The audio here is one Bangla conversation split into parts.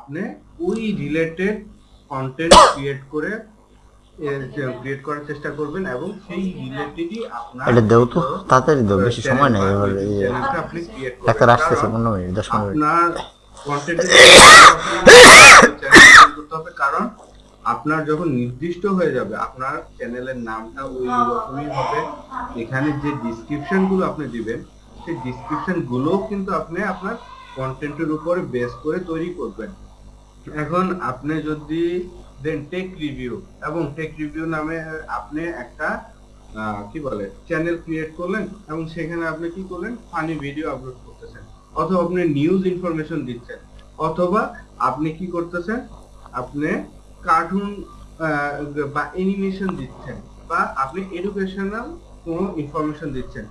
আপনি ওই রিলেটেড কন্টেন্ট ক্রিয়েট করে ক্রিয়েট করার চেষ্টা করবেন এবং সেই রিলেটেডই আপনার এটা দেও তো তাড়াতাড়ি দাও বেশি সময় নেই এবার এই আপনি ক্রিয়েট ডাক্তার আসতেছে পনেরো মিনিট দশ পনেরো মিনিট। আপনার কন্টেন্ট করতে হবে কারণ আপনার যখন নির্দিষ্ট হয়ে যাবে আপনার চ্যানেলের নামটা ওই রকমই হবে। এখানে যে ডিসক্রিপশনগুলো আপনি দিবেন সেই ডিসক্রিপশন গুলোও কিন্তু আপনি আপনার কন্টেন্টের উপরে বেস করে তৈরি করবেন। এখন আপনি যদি দেন টেক রিভিউ এবং টেক রিভিউ নামে আপনি একটা কি বলে চ্যানেল ক্রিয়েট করলেন, এবং সেখানে আপনি কি করলেন ফানি ভিডিও আপলোড করতেছেন, অথবা আপনি নিউজ ইনফরমেশন দিচ্ছেন, অথবা আপনি কি করতেছেন, আপনি কার্টুন বা অ্যানিমেশন দিচ্ছেন, বা আপনি এডুকেশনাল কোনো ইনফরমেশন দিচ্ছেন,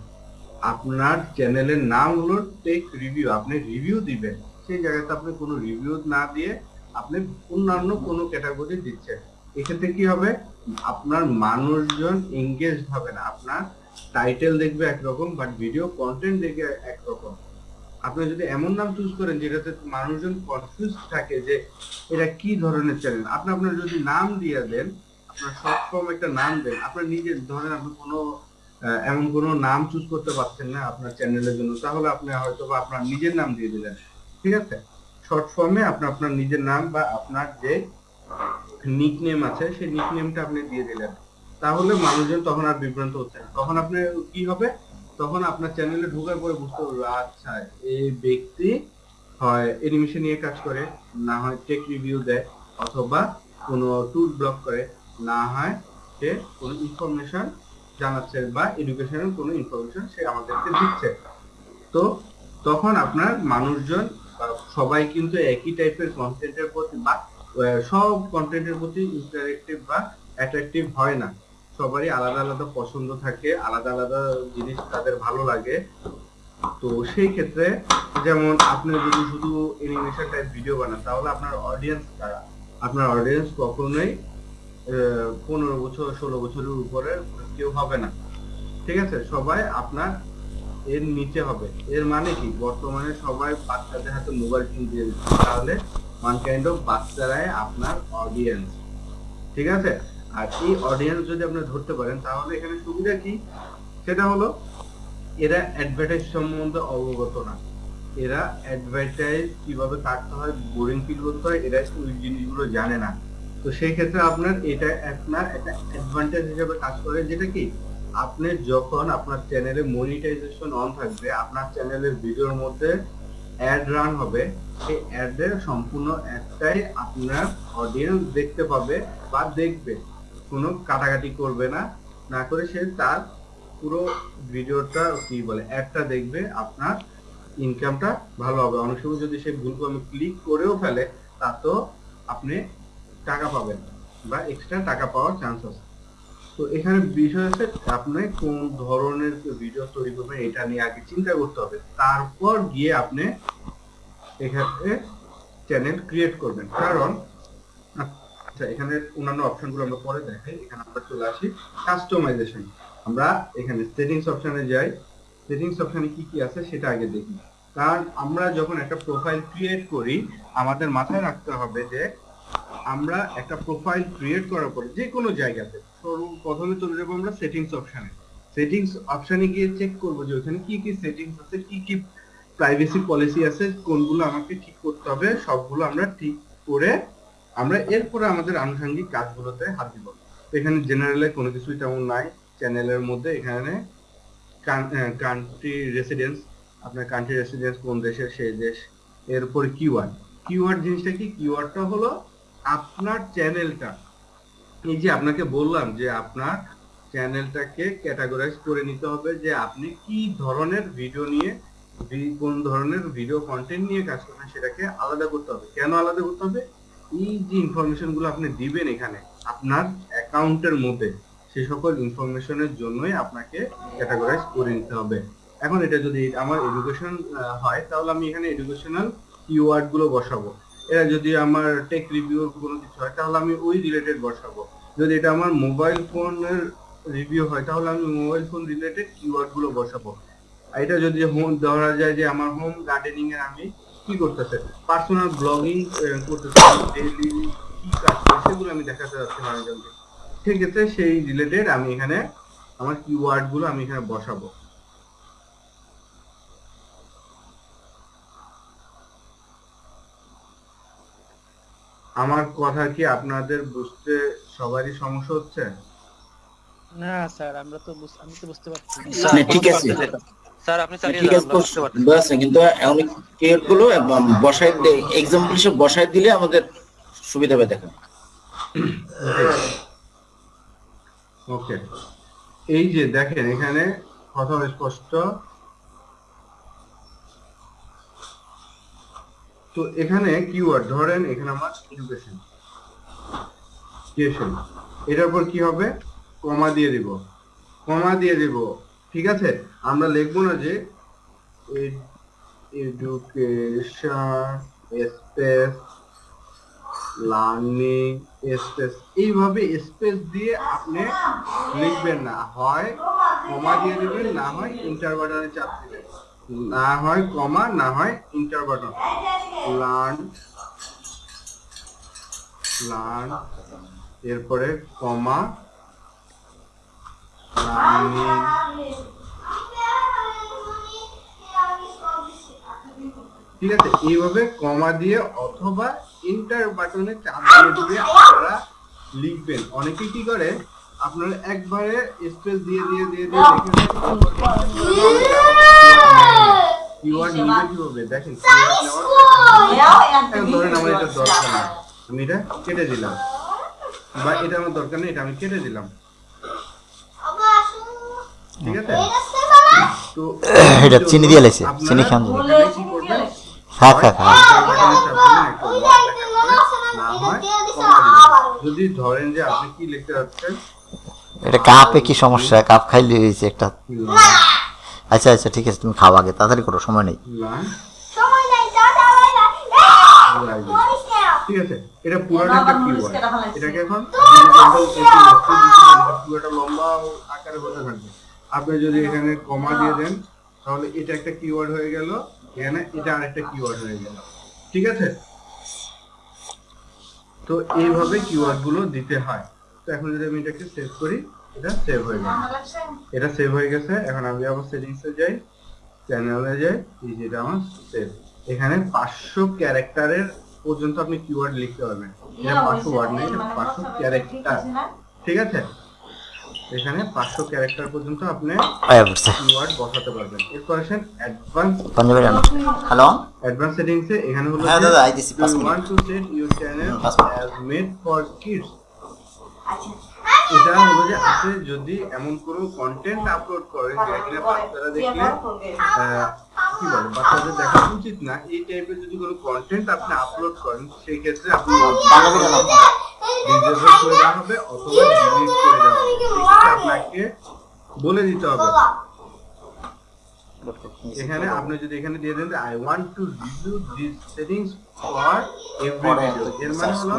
আপনার চ্যানেলের নাম হলো টেক রিভিউ আপনি রিভিউ দিবেন, সেই জায়গাতে আপনি কোনো রিভিউ না দিয়ে আপনি অন্যান্য কোনো ক্যাটাগরি দিচ্ছেন, এক্ষেত্রে কি হবে? আপনার মানুষজন এঙ্গেজ হবে না। আপনার টাইটেল দেখবে একরকম বাট ভিডিও কন্টেন্ট দেখবে একরকম। আপনি যদি এমন নাম চুজ করেন, যেটাতে মানুষজন কনফিউজ থাকে যে এটা কি ধরনের চ্যানেল আপনি আপনার যদি নাম দিয়ে দেন, আপনার শর্ট ফর্ম একটা নাম দেন, আপনার নিজের, ধরেন আপনি কোনো এমন কোনো নাম চুজ করতে পারছেন না আপনার চ্যানেলের জন্য, তাহলে আপনি হয়তো বা আপনার নিজের নাম দিয়ে দিলেন। ঠিক আছে? শর্ট ফর্মে আপনি আপনার নিজের নাম বা আপনার যে নিক নেম আছে, সেই নিক নেমটা আপনি দিয়ে দিলেন। তাহলে মানুষজন তখন আর বিভ্রান্ত হচ্ছে তখন আপনি কি হবে? তখন আপনার চ্যানেলে ঢোকার পরে বুঝতে পারবে আচ্ছা এই ব্যক্তি হয় এনিমেশন নিয়ে কাজ করে, না হয় টেক রিভিউ দেয়, অথবা কোনো ট্যুর ব্লগ করে, না হয় সে কোনো ইনফরমেশন জানাচ্ছে বা এডুকেশনাল কোনো ইনফরমেশন সে আমাদেরকে দিচ্ছে। তো তখন আপনার মানুষজন সবাই কিন্তু একই টাইপের কন্টেন্টের প্রতি বা সব কন্টেন্টের প্রতি ইন্টারেক্টিভ বা অ্যাট্রাকটিভ হয় না। সবারই আলাদা আলাদা পছন্দ থাকে, আলাদা আলাদা জিনিস তাদের ভালো লাগে। তো সেই ক্ষেত্রে যেমন আপনি যদি শুধু অ্যানিমেশন টাইপ ভিডিও বানান, তাহলে আপনার অডিয়েন্স কারা? আপনার অডিয়েন্স কখনোই পনেরো বছর, ষোলো বছরের উপরে কেউ হবে না। ঠিক আছে? সবাই আপনার এর নিচে হবে। এর মানে কি? বর্তমানে সবাই বাচ্চাদের হাতে মোবাইল ফোন দিয়ে দিচ্ছে। তাহলে ওয়ান কাইন্ড অফ বাচ্চারাই আপনার অডিয়েন্স ঠিক আছে? আর এই অডিয়েন্স যদি আপনি ধরতে পারেন, তাহলে এখানে সুবিধা কি? সেটা হলো, এরা অ্যাডভার্টাইজ সম্বন্ধে অবগত না। এরা অ্যাডভার্টাইজ কীভাবে কাটতে হয় বোরিং ফিল করতে হয়, এরা ওই জিনিসগুলো জানে না। তো সেই ক্ষেত্রে আপনার এটা আপনার একটা অ্যাডভান্টেজ হিসেবে কাজ করে, যেটা কি? আপনি যখন আপনার চ্যানেলে মনিটাইজেশন অন থাকবে, আপনার চ্যানেলের ভিডিওর মধ্যে অ্যাড রান হবে। সেই অ্যাডের সম্পূর্ণ একটাই আপনার অডিয়েন্স দেখতে পাবে বা দেখবে। কোনো কাটাকাটি করবে না। না করে সে তার পুরো ভিডিওটা কি বলে অ্যাডটা দেখবে, আপনার ইনকামটা ভালো হবে। অনেক সময় যদি সে ভুল করে ক্লিক করেও ফেলে তা তো আপনি টাকা পাবেন বা এক্সট্রা টাকা পাওয়ার চান্স আছে। তো এখানে বিষয় হচ্ছে আপনি কোন ধরনের ভিডিও তৈরি করবেন এটা নিয়ে আগে চিন্তা করতে হবে। তারপর গিয়ে আপনি এখানে চ্যানেল ক্রিয়েট করবেন। কারণ আচ্ছা এখানে অন্যান্য অপশনগুলো আমরা পরে দেখাই। এখানে আমরা চলে আসি কাস্টমাইজেশন আমরা এখানে সেটিংস অপশনে যাই। সেটিংস অপশনে কি কি আছে সেটা আগে দেখি। কারণ আমরা যখন একটা প্রোফাইল ক্রিয়েট করি, আমাদের মাথায় রাখতে হবে যে আমরা একটা প্রোফাইল ক্রিয়েট করার পরে যে কোনো জায়গাতে প্রথমে চলে যাব আমরা সেটিংস অপশানে সেটিংস অপশনে গিয়ে চেক করব যে ওখানে কি কি সেটিংস আছে, কি কি প্রাইভেসি পলিসি আছে, কোনগুলো আমাকে ঠিক করতে হবে, সবগুলো আমরা ঠিক করে আমরা এরপরে আমাদের আনুষঙ্গিক কাজগুলোতে হাত দিব। এখানে জেনারেলে কোনো কিছুই তেমন নাই। চ্যানেলের মধ্যে এখানে কান্ট্রি রেসিডেন্স আপনার কান্ট্রি রেসিডেন্স কোন দেশের সেই দেশ, এরপরে কিওয়ার্ড কিওয়ার্ড জিনিসটা কি? কিওয়ার্ডটা হলো আপনার চ্যানেলটা, এই যে আপনাকে বললাম যে আপনার চ্যানেলটাকে ক্যাটাগরাইজ করে নিতে হবে যে আপনি কি ধরনের ভিডিও নিয়ে কোন ধরনের ভিডিও কন্টেন্ট নিয়ে কাজ করবেন সেটাকে আলাদা করতে হবে। কেন আলাদা করতে হবে? এই যে ইনফরমেশনগুলো আপনি দিবেন এখানে, আপনার অ্যাকাউন্টের মধ্যে, সে সকল ইনফরমেশনের জন্যই আপনাকে ক্যাটাগরাইজ করে নিতে হবে। এখন এটা যদি আমার এডুকেশন হয়, তাহলে আমি এখানে এডুকেশনাল কিওয়ার্ডগুলো বসাবো। এটা যদি আমার টেক রিভিউ কোনো কিছু হয়, তাহলে আমি ওই রিলেটেড বসাবো। যদি এটা আমার মোবাইল ফোনের রিভিউ হয়, তাহলে আমি মোবাইল ফোন রিলেটেড কিওয়ার্ডগুলো বসাবো। এটা যদি হোম ধরা যায় যে আমার হোম গার্ডেনিং এর আমি কি করতেছে? পার্সোনাল ব্লগিং করতেছে ডেইলি কি কাজ সেগুলো আমি দেখাতে যাচ্ছি মানুষজনকে। সেক্ষেত্রে সেই রিলেটেড আমি এখানে আমার কিওয়ার্ডগুলো আমি এখানে বসাবো। আমার কথা কি আপনাদের বুঝতে সবারই সমস্যা হচ্ছে? না স্যার আমরা তো আমি তো বুঝতে পারছি ঠিক আছে। স্যার আপনি চালিয়ে ঠিক আছে বুঝতে কিন্তু অনেক কেয়ারগুলো বসাই এক্সাম্পল হিসেবে বসাই দিলে আমাদের সুবিধা হবে দেখেন। ওকে। এই যে দেখেন এখানে কথা স্পষ্ট তো এখানে কিওয়ার্ড ধরেন এখানে আমার এডুকেশন এডুকেশন এটার পর কি হবে? কমা দিয়ে দিব। কমা দিয়ে দিব। ঠিক আছে? আমরা লিখব না যে এডুকেশন স্পেস লার্নিং স্পেস এইভাবে স্পেস দিয়ে আপনি লিখবেন না। হয় কমা দিয়ে দিবেন, না হয় ইন্টার বাটনে চাপ দিবেন। না হয় কমা, না হয় ইন্টার বাটন লার্ন লার্ন এরপরে কমা। ঠিক আছে, এইভাবে কমা দিয়ে অথবা ইন্টার বাটনে চাপ দিয়ে দিয়ে আপনারা লিখবেন। অনেকে কি করে, আপনারা একবারে স্পেস দিয়ে দিয়ে দিয়ে দিয়ে কিওয়ার্ড নিবে কীভাবে দেখেন keyword নেওয়ার এখন ধরেন আমার এটা দরকার না। আমি এটা কেটে দিলাম। বা এটা আমার দরকার নেই এটা আমি কেটে দিলাম। ঠিক আছে? তো এটা চিনি দিয়ে লাইছে, আপনারা চিনি খান। যদি ধরেন যে আপনি কি লিখতে যাচ্ছেন? এটা কাপে কি সমস্যা? কাপ খাইলে হয়েছে একটা। আচ্ছা আচ্ছা ঠিক আছে তুমি খাও আগে তাড়াতাড়ি করো সময় নেই। ঠিক আছে এটা পুরোটা একটা কিওয়ার্ড এটাকে এখন পুরোটা লম্বা আকারে হতে থাকবে। আপনি যদি এখানে কমা দিয়ে দেন তাহলে এটা একটা কিওয়ার্ড হয়ে গেল এখানে এটা আরেকটা কিওয়ার্ড হয়ে গেল। ঠিক আছে? তো এইভাবে কিওয়ার্ডগুলো দিতে হয়। তো এখন যদি আমি এটাকে সেভ করি এটা সেভ হয়ে গেল এটা সেভ হয়ে গেছে। এখন আমি আবার সেটিংস যাই চ্যানেলে যাই এই যেটা আমার সেভ এখানে পাঁচশো ক্যারেক্টারের পর্যন্ত আপনি কিওয়ার্ড লিখতে পারবেন। এটা পাঁচশো ওয়ার্ড নেই এটা পাঁচশো ক্যারেক্টার ঠিক আছে এখানে পাঁচশো ক্যারেক্টার পর্যন্ত আপনি কিওয়ার্ড বসাতে পারবেন। এরপর আসেন অ্যাডভান্স হ্যালো অ্যাডভান্স সেটিংস এখানে হলো হ্যাঁ, দাদা, minute. Want to set your channel as made for kids এটা হলো যে আপনি যদি এমন কোনো কন্টেন্ট আপলোড করেন যেটা কিনা বাচ্চারা দেখলে কি বলে বাচ্চাদের দেখা উচিত না। এই টাইপের যদি কোনো কন্টেন্ট আপনি আপলোড করেন সেই ক্ষেত্রে আপনি ডিসেবল করে দেওয়া হবে অথবা ডিলিট করে দেওয়া হবে। আপনাকে বলে দিতে হবে। এখানে আপনি যদি এখানে দিয়ে দেন I want to review this settings for every video এর মানে হলো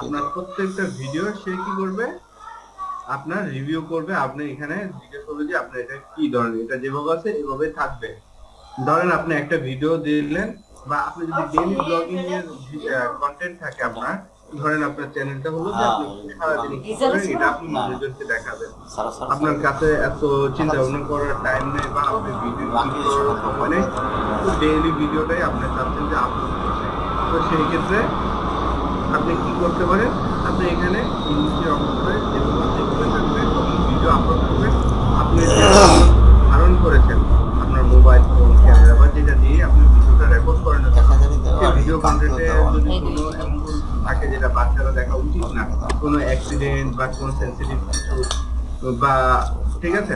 আপনার প্রত্যেকটা ভিডিও সে কি করবে? আপনার রিভিউ করবে আপনি এখানে জিজ্ঞেস করবে যে আপনার এটা কি ধরনের এটা যেভাবে আছে এভাবে থাকবে। ধরেন আপনি একটা ভিডিও দিলেন বা আপনি যদি ডেইলি ব্লগিং এর কন্টেন্ট থাকে আপনার ধরেন আপনার চ্যানেলটা হলো যে আপনি সারাদিন কি করেন এটা আপনি মানুষজনকে দেখাবেন। আপনার কাছে এত চিন্তা ভাবনা করার টাইম নেই বা আপনি ভিডিও করার সময় নেই তো ডেইলি ভিডিওটাই আপনি চাচ্ছেন যে আপলোড করতে। তো সেই ক্ষেত্রে আপনি কি করতে পারেন? আপনি এখানে নিচে বা কোনো সেন্সিটিভ কিছু, বা ঠিক আছে?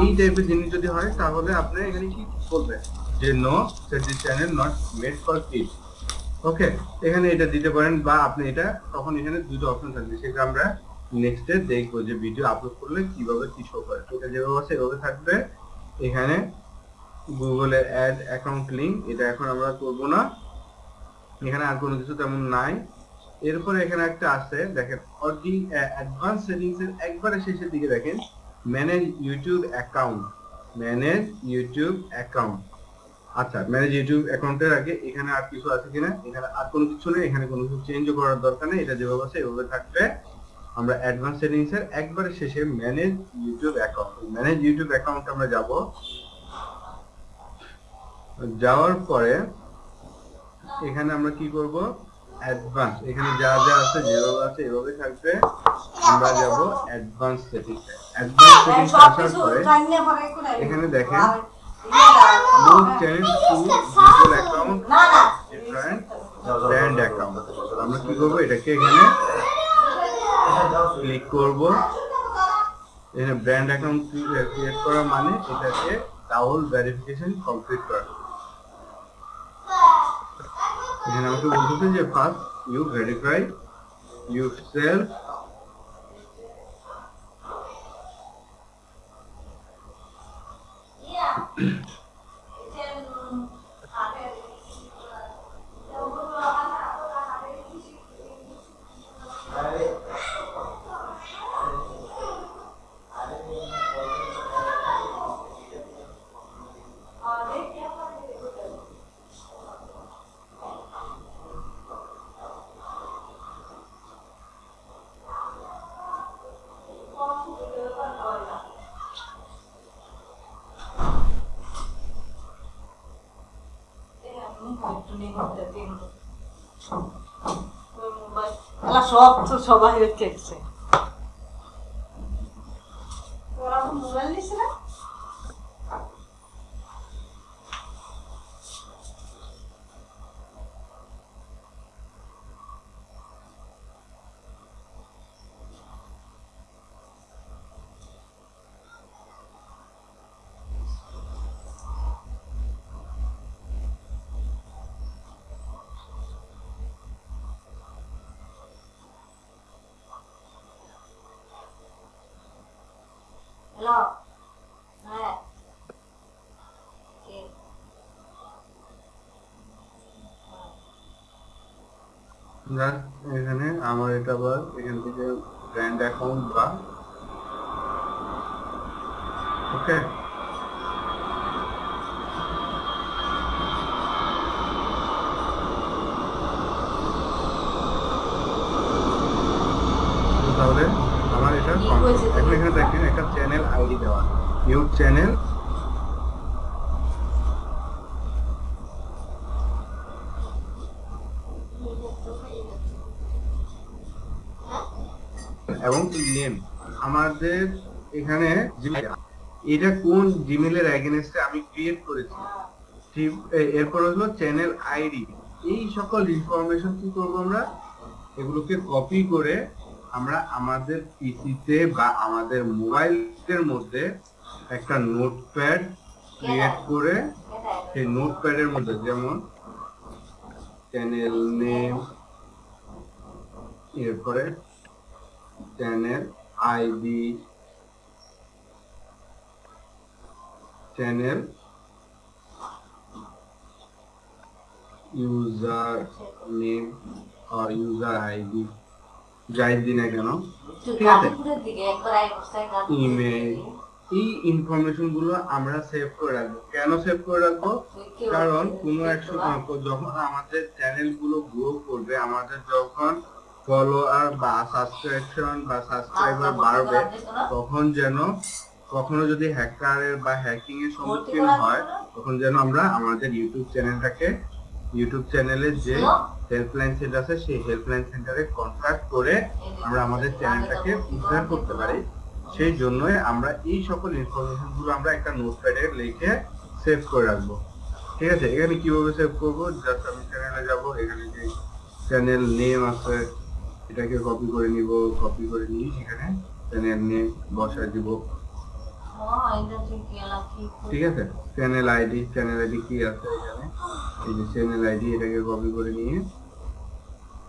এই টাইপের জিনিস যদি হয়, তাহলে আপনি এখানে কি করবেন? যে no set this channel not made for kids okay এখানে এটা দিতে পারেন বা আপনি এটা তখন এখানে দুটো অপশন থাকবে। সেটা আমরা নেক্সট দেখব যে ভিডিও আপলোড করলে কীভাবে কি শো করে। এটা যেভাবে আছে, এভাবে থাকবে। এখানে গুগলে অ্যাড অ্যাকাউন্ট লিঙ্ক এটা এখন আমরা করব না। এখানে আর কোনো কিছু তেমন নাই। এরপরে এখানে একটা আছে, দেখেন, অডি অ্যাডভান্স সেটিংস এর একবারে শেষের দিকে দেখেন manage YouTube account manage YouTube account আচ্ছা ম্যানেজ ইউটিউব অ্যাকাউন্টের আগে এখানে আর কিছু আছে কিনা? এখানে আর কোনো কিছু নেই, এখানে কোনো কিছু চেঞ্জ করার দরকার নেই, এটা যেভাবে আছে এভাবে থাকবে। আমরা অ্যাডভান্স সেটিংস এর একবারে শেষে manage YouTube account manage YouTube account আমরা যাব। যাওয়ার পরে এখানে আমরা কি করব? অ্যাডভান্স। এখানে যা যা আছে যেভাবে আছে এভাবে থাকবে। আমরা যাব অ্যাডভান্স সেটিংস অ্যাডভান্স সেটিংস আসার পরে এখানে দেখেন move change to Google account different brand account আমরা কি করব? এটাকে এখানে ক্লিক করব। এখানে ব্র্যান্ড অ্যাকাউন্ট ক্রিয়েট করা মানে এটাকে ডাবল ভেরিফিকেশন কমপ্লিট করা। এখানে আমাকে বলতেছে যে first you verify you self সব তো সবাই দেখছে ওরা মোবাইল নিছে না হ্যালো হ্যাঁ কে জাস্ট এখানে আমার এটা আবার এখান থেকে ব্র্যান্ড অ্যাকাউন্ট বা ওকে তাহলে আমার এটা। এখন এখানে দেখেন একটা চ্যানেল আইডি দেওয়া নিউ চ্যানেল এবং নেম আমাদের এখানে এটা কোন জিমেলের আমি ক্রিয়েট করেছি? এরপর হলো চ্যানেল আইডি এই সকল ইনফরমেশন কি করব আমরা? এগুলোকে কপি করে আমরা আমাদের পিসিতে বা আমাদের মোবাইলের মধ্যে একটা নোটপ্যাড ক্রিয়েট করে সেই নোটপ্যাডের মধ্যে যেমন চ্যানেল নেম এরপরে channel ID channel user name আর ইউজার আইডি যাই দিই না কেন? ঠিক আছে? ইমেল এই ইনফরমেশনগুলো আমরা সেভ করে রাখব। কেন সেভ করে রাখব? কারণ কোনো এক সময় যখন আমাদের চ্যানেলগুলো গ্রো করবে আমাদের যখন ফলোয়ার বা সাবস্ক্রিপশন বা সাবস্ক্রাইবার বাড়বে তখন যেন, কখনো যদি হ্যাকারের বা হ্যাকিং এর সম্মুখীন হয়, তখন যেন আমরা আমাদের ইউটিউব চ্যানেলটাকে ইউটিউব চ্যানেলের যে হেল্পলাইন সেন্টার আছে, সেই হেল্পলাইন সেন্টারে কন্ট্যাক্ট করে আমরা আমাদের চ্যানেলটাকে উদ্ধার করতে পারি। সেই জন্যই আমরা এই সকল ইনফরমেশনগুলো আমরা একটা নোটপ্যাডে লিখে সেভ করে রাখব। ঠিক আছে? এখানে কীভাবে সেভ করব? জাস্ট আমি চ্যানেলে যাব। এখানে যে চ্যানেল নেম আছে এটাকে কপি করে নিব কপি করে নিয়ে সেখানে। চ্যানেল নেম বসায় দিব। ঠিক আছে? চ্যানেল আইডি চ্যানেল আইডি কি আছে এখানে এই যে চ্যানেল আইডি এটাকে কপি করে নিয়ে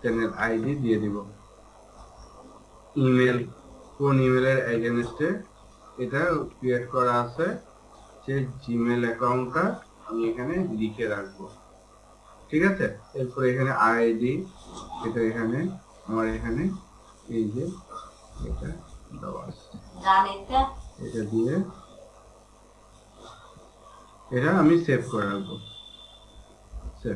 চ্যানেল আইডি দিয়ে দিব। ইমেল কোন ইমেলের এগেনস্টে এটা ক্রিয়েট করা আছে সেই জিমেল অ্যাকাউন্টটা আমি এখানে লিখে রাখব। ঠিক আছে? এরপর এখানে আইডি এটা এখানে আমার এখানে এই যে এটা দেওয়া আছে। এটা। দিয়ে এটা আমি সেভ করে রাখব। আসছে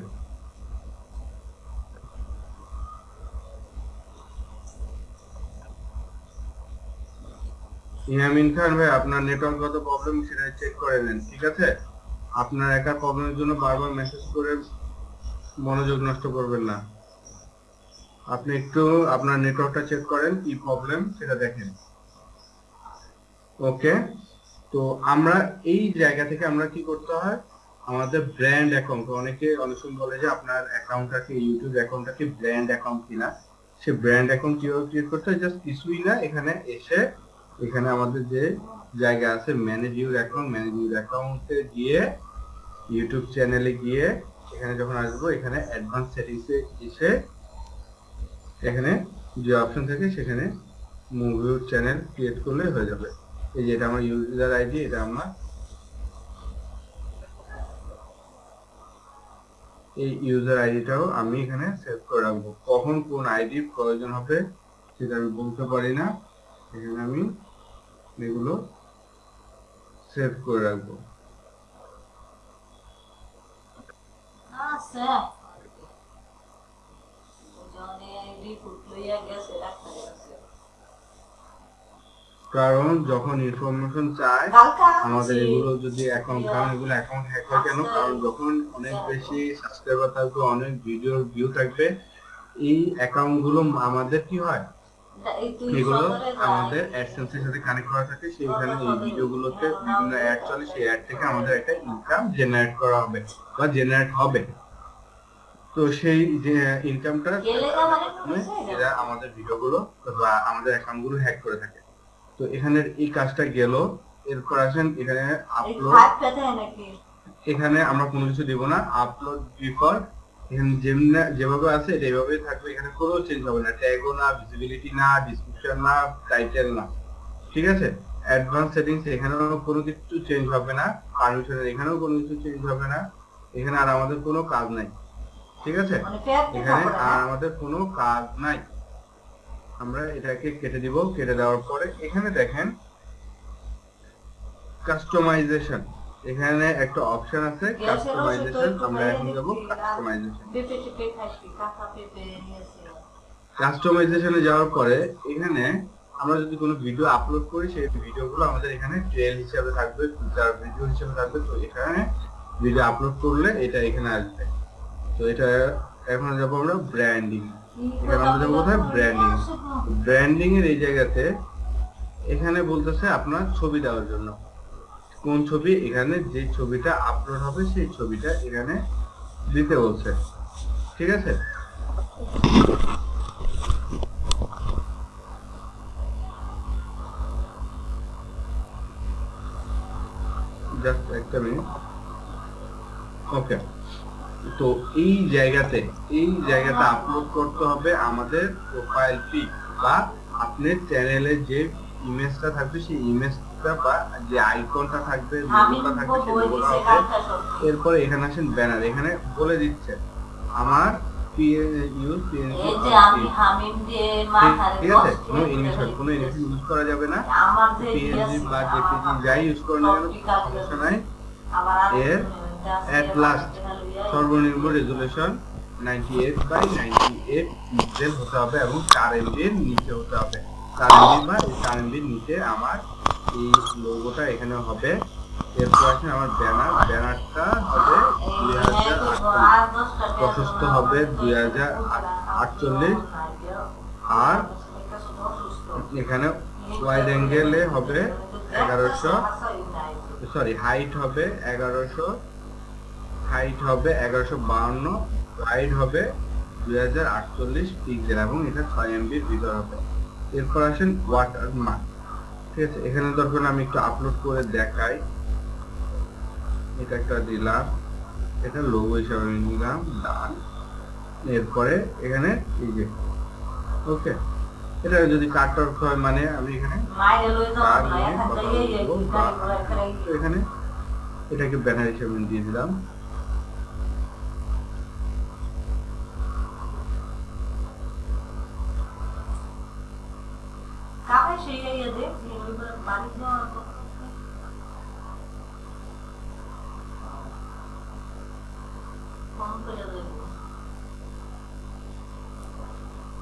ইয়ামিন খান ভাই আপনার নেটওয়ার্কগত প্রবলেম সেটা চেক করে নেন ঠিক আছে? আপনার একা প্রবলেমের জন্য বারবার মেসেজ করে মনোযোগ নষ্ট করবেন না। আপনি একটু আপনার নেটওয়ার্কটা চেক করেন, কি প্রবলেম সেটা দেখেন। ওকে তো আমরা এই জায়গা থেকে আমরা কি করতে হয়? আমাদের ব্র্যান্ড অ্যাকাউন্ট অনেকে অনেক সময় বলে যে আপনার অ্যাকাউন্টটা কি ইউটিউব অ্যাকাউন্টটাকে ব্র্যান্ড অ্যাকাউন্ট কিনা? সে ব্র্যান্ড অ্যাকাউন্ট কীভাবে ক্রিয়েট করতে হয়? জাস্ট কিছুই না, এখানে এসে এখানে আমাদের যে জায়গা আছে manage your account manage your অ্যাকাউন্টে গিয়ে ইউটিউব চ্যানেলে গিয়ে এখানে যখন আসব, এখানে অ্যাডভান্স সেটিংসে এসে এখানে যে অপশন থাকে সেখানে মুভি চ্যানেল ক্রিয়েট করলে হয়ে যাবে। এই যে এটা আমার ইউজার আইডি এটা আমার এই ইউজার আইডিটাও আমি এখানে সেভ করে রাখব। কখন কোন আইডি প্রয়োজন হবে সেটা আমি বলতে পারি না। এখানে আমি এগুলো সেভ করে রাখব। আছে জনে রিপোর্ট লইয়া গেছে ডাক্তারের কাছে কারণ যখন ইনফরমেশন চায় আমাদের এগুলো যদি অ্যাকাউন্ট কারণ এগুলো অ্যাকাউন্ট হ্যাক হয় কেন? কারণ যখন অনেক বেশি সাবস্ক্রাইবার থাকবে অনেক ভিডিওর ভিউ থাকবে এই অ্যাকাউন্টগুলো আমাদের কি হয়? এগুলো আমাদের অ্যাডসেন্স এর সাথে কানেক্ট করা থাকে সেইখানে এই ভিডিওগুলোতে বিভিন্ন অ্যাড চলে সেই অ্যাড থেকে আমাদের একটা ইনকাম জেনারেট করা হবে বা জেনারেট হবে। তো সেই যে ইনকামটা এরা আমাদের ভিডিওগুলো বা আমাদের অ্যাকাউন্টগুলো হ্যাক করে থাকে। তো এখানের এই কাজটা গেল এরপর আসেন এখানে আপলোড এখানে আমরা কোনো কিছু দিব না আপলোড ডিফল্ট এখানে যেমনি যেভাবে আছে এটা এইভাবেই থাকবে এখানে কোনো চেঞ্জ হবে না। ট্যাগও না ভিজিবিলিটি না ডিসক্রিপশন না টাইটেল না। ঠিক আছে? অ্যাডভান্স সেটিংস এখানেও কোনো কিছু চেঞ্জ হবে না। পারমিশনের এখানেও কোনো কিছু চেঞ্জ হবে না। এখানে আর আমাদের কোনো কাজ নাই। ঠিক আছে? মানে এখানে আর আমাদের কোনো কাজ নাই। আমরা এটাকে কেটে দিব কেটে দেওয়ার পরে এখানে দেখেন কাস্টমাইজেশন এখানে একটা অপশন আছে কাস্টমাইজেশন আমরা এখন যাব কাস্টমাইজেশন কাস্টমাইজেশনে যাওয়ার পরে এখানে আমরা যদি কোনো ভিডিও আপলোড করি সেই ভিডিওগুলো আমাদের এখানে ট্রেল হিসাবে থাকবে ফিচার ভিডিও হিসাবে থাকবে। তো এখানে ভিডিও আপলোড করলে এটা এখানে আসবে। তো এটা এখন যাব আমরা ব্র্যান্ডিং এখানে আমরা যাব কোথায়? ব্র্যান্ডিং ব্র্যান্ডিং এর এই জায়গাতে এখানে বলতেছে আপনার ছবি দেওয়ার জন্য। কোন ছবি? এখানে যে ছবিটা আপলোড হবে সেই ছবিটা এখানে দিতে বলছে। ঠিক আছে? জাস্ট একটা মিনিট ওকে তো এই জায়গাতে এই জায়গাটা আপলোড করতে হবে আমাদের প্রোফাইল পিক বা আপনার চ্যানেলে যে ইমেজটা থাকবে সেই ইমেজটা বা যে আইকনটা থাকবে লোগোটা থাকবে বই হবে এরপরে এখানে আসেন ব্যানার এখানে বলে দিচ্ছে আমার ইউজ ঠিক আছে? কোনো ইংলিশ কোনো ইংলিশ ইউজ করা যাবে না। পিএনজি বা জেপিজি যাই ইউজ করেন না কেন সমস্যা নাই। এর at last সর্বনিম্ন রেজুলেশন 98 বাই 98 পিক্সেল হতে হবে এবং 4 এমবি এর নিচে হতে হবে। 4 এমবি বা এই 4 এমবি নিচে আমার এই লোগোটা এখানে হবে। এরপর আছে আমার ব্যানার ব্যানারটা হবে 2048 প্রশস্ত হবে 2048 আর এখানে ওয়াইড অ্যাঙ্গেলে হবে 1100 সরি হাইট হবে 1100 হাইট হবে 1152 ওয়াইড হবে 2048 পিক্সেল এবং এটা 6 এমবির ভিতর হবে। এরপর আসেন ওয়াটার মার্ক ঠিক আছে? এখানে দরকার আমি একটু আপলোড করে দেখাই। এটা একটা দিলাম এটা লোগো হিসাবে আমি নিলাম ডান এরপরে এখানে এই যে ওকে এটা যদি কাটার হয় মানে আমি এখানে এখন এটাকে ব্যানার হিসেবে আমি দিয়ে দিলাম।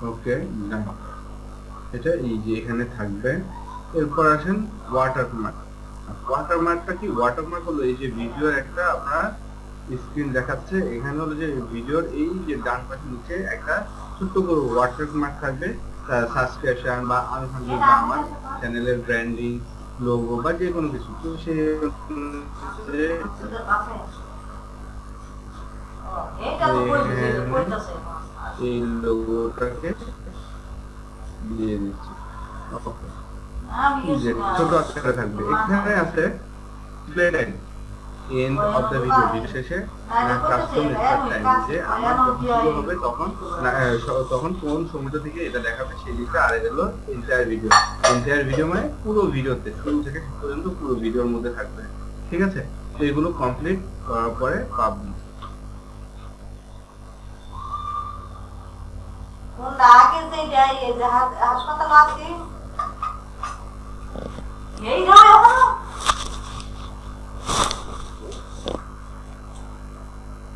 ওকে না এটা এই যে এখানে থাকবে। এরপর আসেন ওয়াটারমার্ক ওয়াটারমার্কটা কি? ওয়াটারমার্ক হলো এই যে ভিডিওর একটা আপনার স্ক্রিন দেখাচ্ছে। এখানে হলো যে ভিডিওর এই যে ডান পাশে নিচে একটা ছোট্ট করে ওয়াটারমার্ক থাকবে। সাবস্ক্রিপশন বা আনুষঙ্গিক বা আমার চ্যানেলের ব্র্যান্ডিং লোগো বা যে কোনো কিছু তো সে। এই লোগোটাকে দিয়ে দিচ্ছি. আমি ছোট আকারে থাকবে এখানে আছে play end of the video শেষে কাস্টম স্টার্ট টাইম যে আমার যখন হবে তখন তখন কোন সময়টা থেকে এটা দেখাবে সেই দিকটা আর এটা হলো এন্টায়ার ভিডিও এন্টায়ার ভিডিও মানে পুরো ভিডিওতে শুরু থেকে শেষ পর্যন্ত পুরো ভিডিওর মধ্যে থাকবে। ঠিক আছে? তো এগুলো কমপ্লিট করার পরে পাবলিশ হাসপাতাল আছে? এই নয় এখনও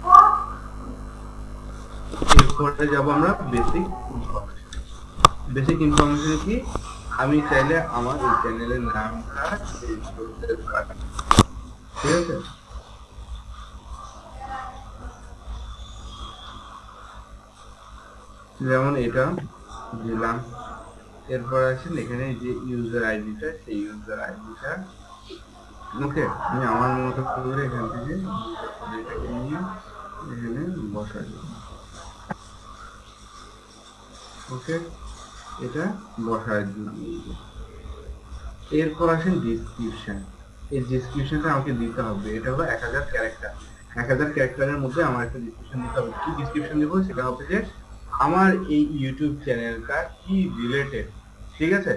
ও, এরপরে যাব আমরা বেসিক বেসিক ইনফরমেশন কি? আমি চাইলে আমার এই চ্যানেলের নামটা চেঞ্জ করতে পারি ঠিক আছে? যেমন এটা, দিলাম। এরপর আসেন এখানে যে ইউজার আইডিটা সেই ইউজার আইডিটা ওকে আমি আমার মতো করে এখান থেকে এখানে বসাই ওকে? এটা বসায় এরপর আসেন ডিসক্রিপশন এই ডিসক্রিপশনটা আমাকে দিতে হবে। এটা হলো এক হাজার ক্যারেক্টার এক হাজার ক্যারেক্টারের মধ্যে আমার একটা ডিসক্রিপশন দিতে হবে। কি ডিসক্রিপশন দেবো? সেটা হবে যে, আমার এই ইউটিউব চ্যানেলটা কি রিলেটেড ঠিক আছে?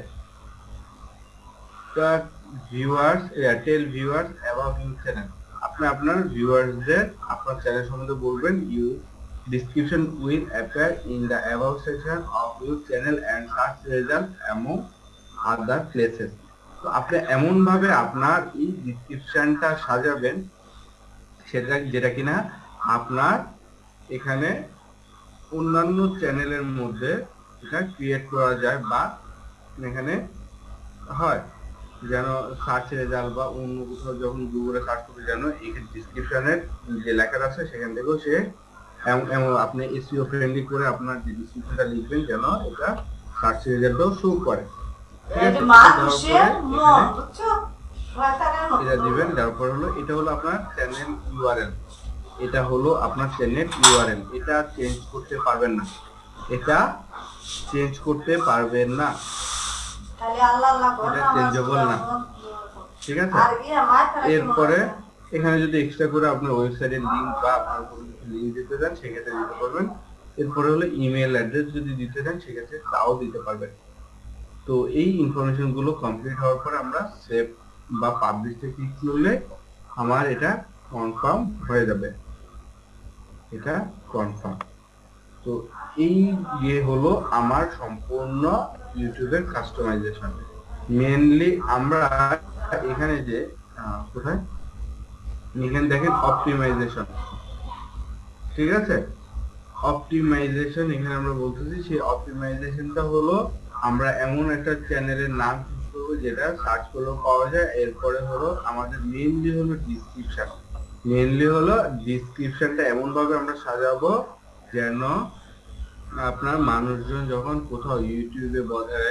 তা viewers Airtel viewers about your channel আপনি আপনার ভিউয়ার্সদের আপনার চ্যানেল সম্বন্ধে বলবেন you description will appear in the above section of your channel and search result among other places. তো আপনি এমন ভাবে আপনার এই ডিসক্রিপশনটা সাজাবেন, সেটা যেটা কিনা আপনার এখানে অন্যান্য চ্যানেলের মধ্যে এটা ক্রিয়েট করা যায় বা এখানে হয়। যেন সার্চ রেজাল্ট বা অন্য কোথাও যখন গুগলে সার্চ করতে যেন এখানে ডিসক্রিপশনের যে লেখাটা আছে, সেখান থেকেও সে এম- আপনি এসইও ফ্রেন্ডলি করে আপনার যে ডিসক্রিপশনটা লিখবেন যেন এটা সার্চ রেজাল্টও শো করে। এটা দিবেন তারপর হলো এটা হলো আপনার চ্যানেল ইউআরএল এটা হলো আপনার চ্যানেল ইউআরএল এটা চেঞ্জ করতে পারবেন না। এটা চেঞ্জ করতে পারবেন না। এটা changeable না। ঠিক আছে? এরপরে এখানে যদি এক্সট্রা করে আপনার ওয়েবসাইটের লিংক বা আপনার কোনো দিতে চান, সেক্ষেত্রে দিতে পারবেন। এরপরে হলো ইমেল অ্যাড্রেস যদি দিতে চান, সেক্ষেত্রে তাও দিতে পারবেন। তো এই ইনফরমেশনগুলো কমপ্লিট হওয়ার পর আমরা সেভ বা পাবলিশে ক্লিক করলে আমার এটা কনফার্ম হয়ে যাবে। এটা কনফার্ম তো এই ইয়ে হলো আমার সম্পূর্ণ ইউটিউবের কাস্টমাইজেশন মেনলি আমরা এখানে যে কোথায়? এখানে দেখেন অপটিমাইজেশন ঠিক আছে? অপটিমাইজেশন এখানে আমরা বলতেছি, সেই অপটিমাইজেশনটা হলো আমরা এমন একটা চ্যানেলের নাম করব যেটা সার্চ করলেও পাওয়া যায়। এরপরে হলো আমাদের মেইনলি হলো ডিসক্রিপশন মেইনলি হলো ডিসক্রিপশনটা এমন ভাবে আমরা সাজাবো যেন আপনার মানুষজন যখন কোথাও ইউটিউবে বলে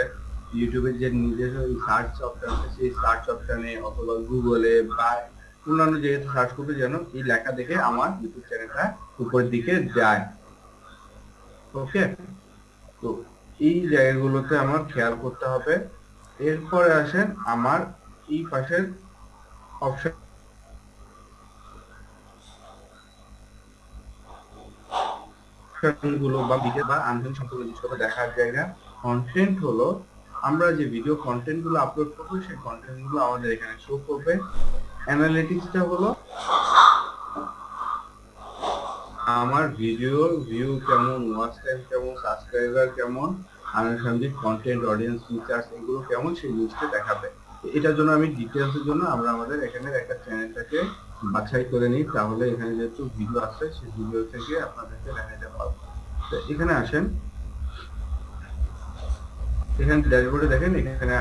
ইউটিউবের যে নিজস্ব সার্চ অপশন আছে, সেই সার্চ অপশনে অথবা গুগলে বা অন্যান্য জায়গায় সার্চ করবে যেন এই লেখা দেখে আমার ইউটিউব চ্যানেলটা উপরের দিকে যায়। ওকে তো এই জায়গাগুলোতে আমার খেয়াল করতে হবে। এরপরে আসেন আমার এই পাশের অপশনগুলো বা ভিডিও বা আনসার সম্পর্কে কিছু দেখার জায়গা। কন্টেন্ট হলো, আমরা যে ভিডিও কন্টেন্টগুলো আপলোড করব, সেই কন্টেন্টগুলো আমাদের এখানে শো করবে। অ্যানালিটিক্সটা হলো আমার ভিডিও ভিউ কেমন ওয়াচ টাইম কেমন সাবস্ক্রাইবার কেমন আনুষঙ্গিক কন্টেন্ট অডিয়েন্স ফিচার্স এগুলো কেমন সেই জিনিসটা দেখাবে। এটার জন্য আমি ডিটেলসের জন্য আমরা আমাদের এখানে একটা চ্যানেলটাকে বাছাই করে নিই। তাহলে এখানে যেহেতু ভিডিও আছে, সেই ভিডিও থেকে আপনাদেরকে দেখাতে পারব। তো এখানে আসেন। এখানে ড্যাশবোর্ডে দেখেন এখানে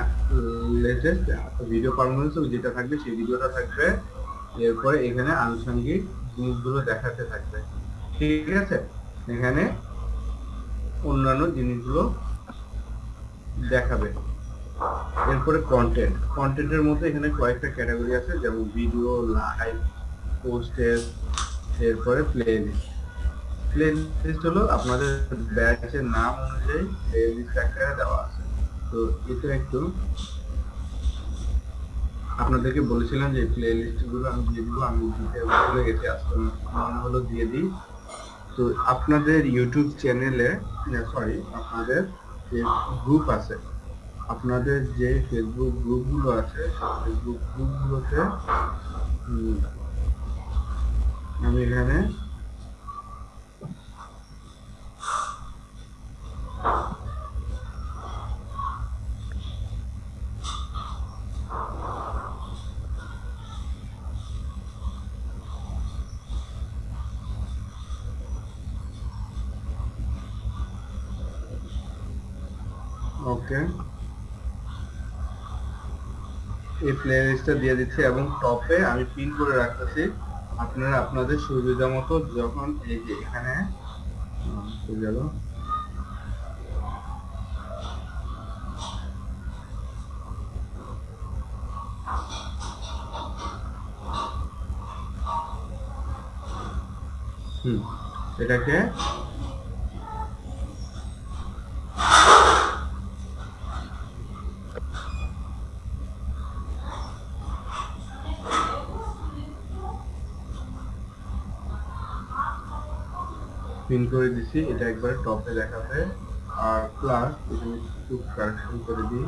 লেটেস্ট ভিডিও পারফরমেন্স যেটা থাকবে সেই ভিডিওটা থাকবে। এরপরে এখানে আনুষঙ্গিক জিনিসগুলো দেখাতে থাকবে। ঠিক আছে? এখানে অন্যান্য জিনিসগুলো দেখাবে। এরপরে কন্টেন্ট কন্টেন্টের মধ্যে এখানে কয়েকটা ক্যাটাগরি আছে, যেমন ভিডিও লাইভ পোস্টের এরপরে প্লে লিস্ট প্লে লিস্ট হলো আপনাদের ব্যাচের নাম অনুযায়ী প্লে লিস্ট দেওয়া আছে। তো এটা একটু আপনাদেরকে বলেছিলাম যে প্লে লিস্টগুলো আমি যেগুলো আমি দিতে ভুলে গেছি আজকে মনে হলো দিয়ে দিই। তো আপনাদের ইউটিউব চ্যানেলে সরি আপনাদের যে গ্রুপ আছে, আপনাদের যে ফেসবুক গ্রুপগুলো আছে ফেসবুক গ্রুপগুলোতে আমি এখানে ওকে এই প্লে দিয়ে দিচ্ছি এবং টপে আমি পিন করে রাখতেছি আপনারা আপনাদের সুবিধা মতো যখন এই যে এখানে গেল। হুম, এটাকে পিন করে দিছি এটা একবার টপে দেখাবে আর প্লাস এখানে একটু কারেকশন করে দিই।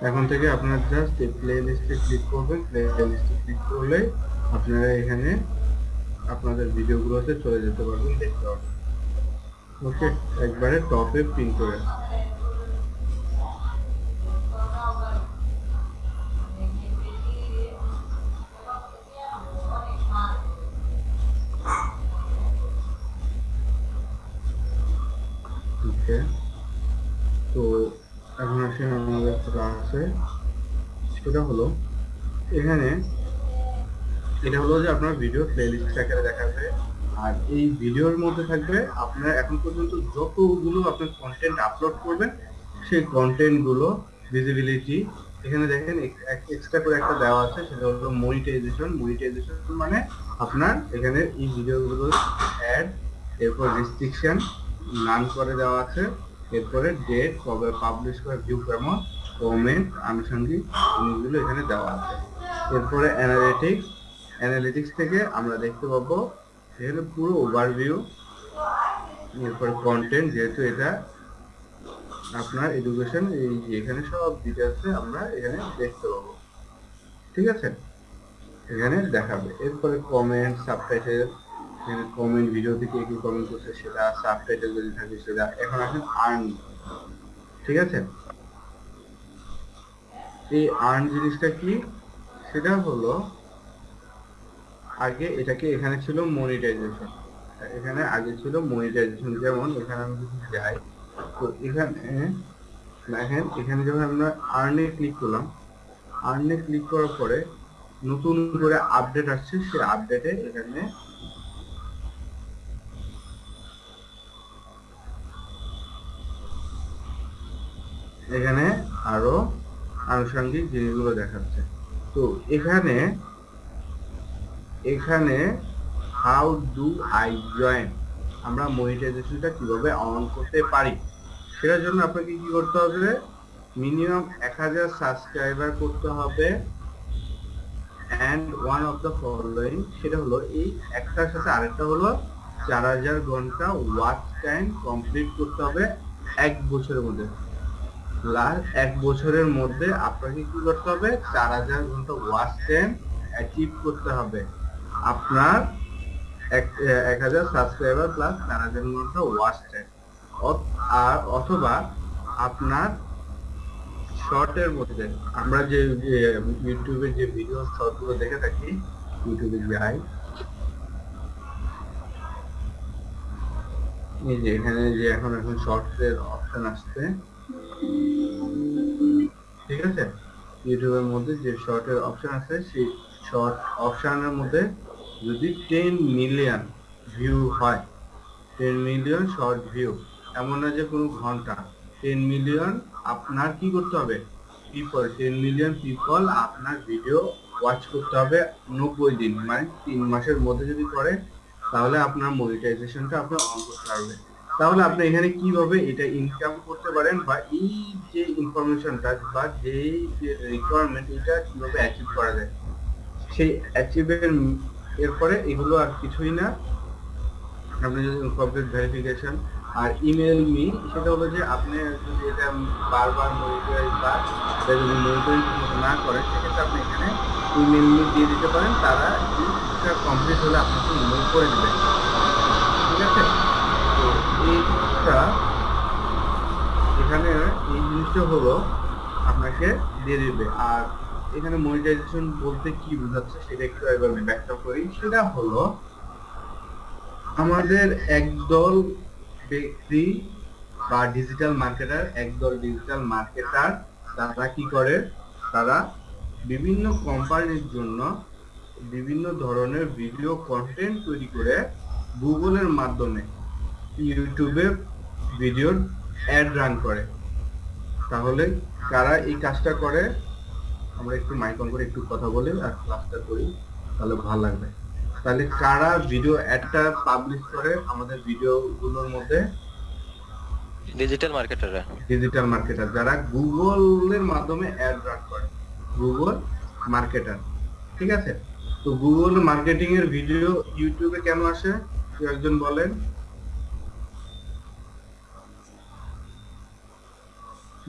এখন থেকে আপনার জাস্ট এই প্লে লিস্টে ক্লিক করবেন প্লে লিস্টে ক্লিক করলে আপনারা এখানে আপনাদের ভিডিওগুলোতে চলে যেতে পারবেন দেখতে পারবেন। ওকে একবারে টপে পিন করে আপনার ভিডিও প্লেলিস্ট আকারে দেখাবে। আর এই ভিডিওর মধ্যে থাকবে আপনার এখন পর্যন্ত যতগুলো আপনার কন্টেন্ট আপলোড করবেন, সেই কন্টেন্টগুলো ভিজিবিলিটি এখানে দেখেন এক্সট্রা করে একটা দেওয়া আছে, সেটা হলো মনিটাইজেশন মনিটাইজেশন মানে আপনার এখানে এই ভিডিওগুলোর অ্যাড এরপর রেস্ট্রিকশন নান করে দেওয়া আছে। এরপরে ডেট কবে পাবলিশ করে ভিউ কেমন কমেন্ট আনুষঙ্গিক জিনিসগুলো এখানে দেওয়া আছে। এরপরে অ্যানালিটিক্স অ্যানালিটিক্স থেকে আমরা দেখতে পাবো এখানে পুরো ওভারভিউ এরপরে কন্টেন্ট যেহেতু এটা আপনার এডুকেশন এই এখানে সব ডিটেলসে আমরা এখানে দেখতে পাবো। ঠিক আছে? এখানে দেখাবে। এরপরে কমেন্ট সাবটাইটেল এখানে কমেন্ট ভিডিওতে থেকে কি কমেন্ট করছে সেটা সাবটাইটেল যদি থাকে সেটা। এখন আসেন আর্ন ঠিক আছে? এই আর্ন জিনিসটা কি? সেটা হলো আগে এটাকে এখানে ছিল মনিটাইজেশন এখানে আগে ছিল মনিটাইজেশন যেমন এখানে আমি যদি যাই, তো এখানে দেখেন, এখানে যখন আমরা আর্নে ক্লিক করলাম আর্নে ক্লিক করার পরে নতুন করে আপডেট আসছে, সেই আপডেটে এখানে এখানে আরও আনুষঙ্গিক জিনিসগুলো দেখাচ্ছে। তো এখানে এখানে হাউ ডু আই জয়েন আমরা মনিটাইজেশনটা কীভাবে অন করতে পারি? সেটার জন্য আপনাকে কি করতে হবে? মিনিমাম এক হাজার সাবস্ক্রাইবার করতে হবে। And one of the following সেটা হলো এই একটার সাথে আরেকটা হলো চার হাজার ঘণ্টা ওয়াচ টাইম কমপ্লিট করতে হবে এক বছরের মধ্যে। লাস্ট এক বছরের মধ্যে আপনাকে কি করতে হবে? চার হাজার ঘণ্টা ওয়াচ টাইম অ্যাচিভ করতে হবে। আপনার এক হাজার সাবস্ক্রাইবার প্লাস চার হাজার ঘণ্টা ওয়াচ টাইম আর অথবা আপনার শর্টের মধ্যে আমরা যে ইউটিউবে যে ভিডিও শর্টগুলো দেখে থাকি ইউটিউবে যাই এই যে এখানে যে এখন এখন শর্টস এর অপশন আসছে। ঠিক আছে? ইউটিউবের মধ্যে যে শর্টের অপশন আছে, সেই শর্ট অপশনের মধ্যে যদি টেন মিলিয়ন ভিউ হয় টেন মিলিয়ন শর্ট ভিউ এমন না যে কোনো ঘণ্টা টেন মিলিয়ন আপনার কি করতে হবে? পিপল টেন মিলিয়ন পিপল আপনার ভিডিও ওয়াচ করতে হবে নব্বই দিন মানে তিন মাসের মধ্যে যদি করে, তাহলে আপনার মনিটাইজেশনটা আপনার অন করতে পারবেন তাহলে আপনি এখানে কীভাবে এটা ইনকাম করতে পারেন বা এই যে ইনফরমেশনটা বা যেই যে রিকোয়ারমেন্ট এটা কীভাবে অ্যাচিভ করা যায়? সেই অ্যাচিভের এরপরে এগুলো আর কিছুই না। আপনি যদি কমপ্লিট ভেরিফিকেশন আর ইমেল মি সেটা হলো যে আপনি যদি এটা বারবার মনিটরাইজ বা যদি মনিটরিং না করেন সেক্ষেত্রে আপনি এখানে ইমেল মি দিয়ে দিতে পারেন, তারা কমপ্লিট হলে আপনাকে ইমেল করে দেবে। ঠিক আছে? তো এইটা এখানে এই জিনিসটা হলো আপনাকে দিয়ে দিবে। আর এখানে মনিটাইজেশন বলতে কি বোঝাচ্ছে সেটা একটু একবার আমি ব্যাখ্যা করি। সেটা হলো, আমাদের একদল ব্যক্তি বা ডিজিটাল মার্কেটার একদল ডিজিটাল মার্কেটার তারা কি করে? তারা বিভিন্ন কোম্পানির জন্য বিভিন্ন ধরনের ভিডিও কন্টেন্ট তৈরি করে গুগলের মাধ্যমে ইউটিউবে ভিডিওর অ্যাড রান করে। তাহলে কারা এই কাজটা করে? আমরা একটু মাইক অন করে একটু কথা বলি আর ক্লাসটা করি তাহলে ভালো লাগবে। তাহলে কারা ভিডিও অ্যাডটা পাবলিশ করে আমাদের ভিডিওগুলোর মধ্যে? ডিজিটাল মার্কেটাররা ডিজিটাল মার্কেটার যারা গুগলের মাধ্যমে অ্যাড রান করে। গুগল মার্কেটার ঠিক আছে? তো গুগল মার্কেটিং এর ভিডিও ইউটিউবে কেন আসে? একজন বলেন।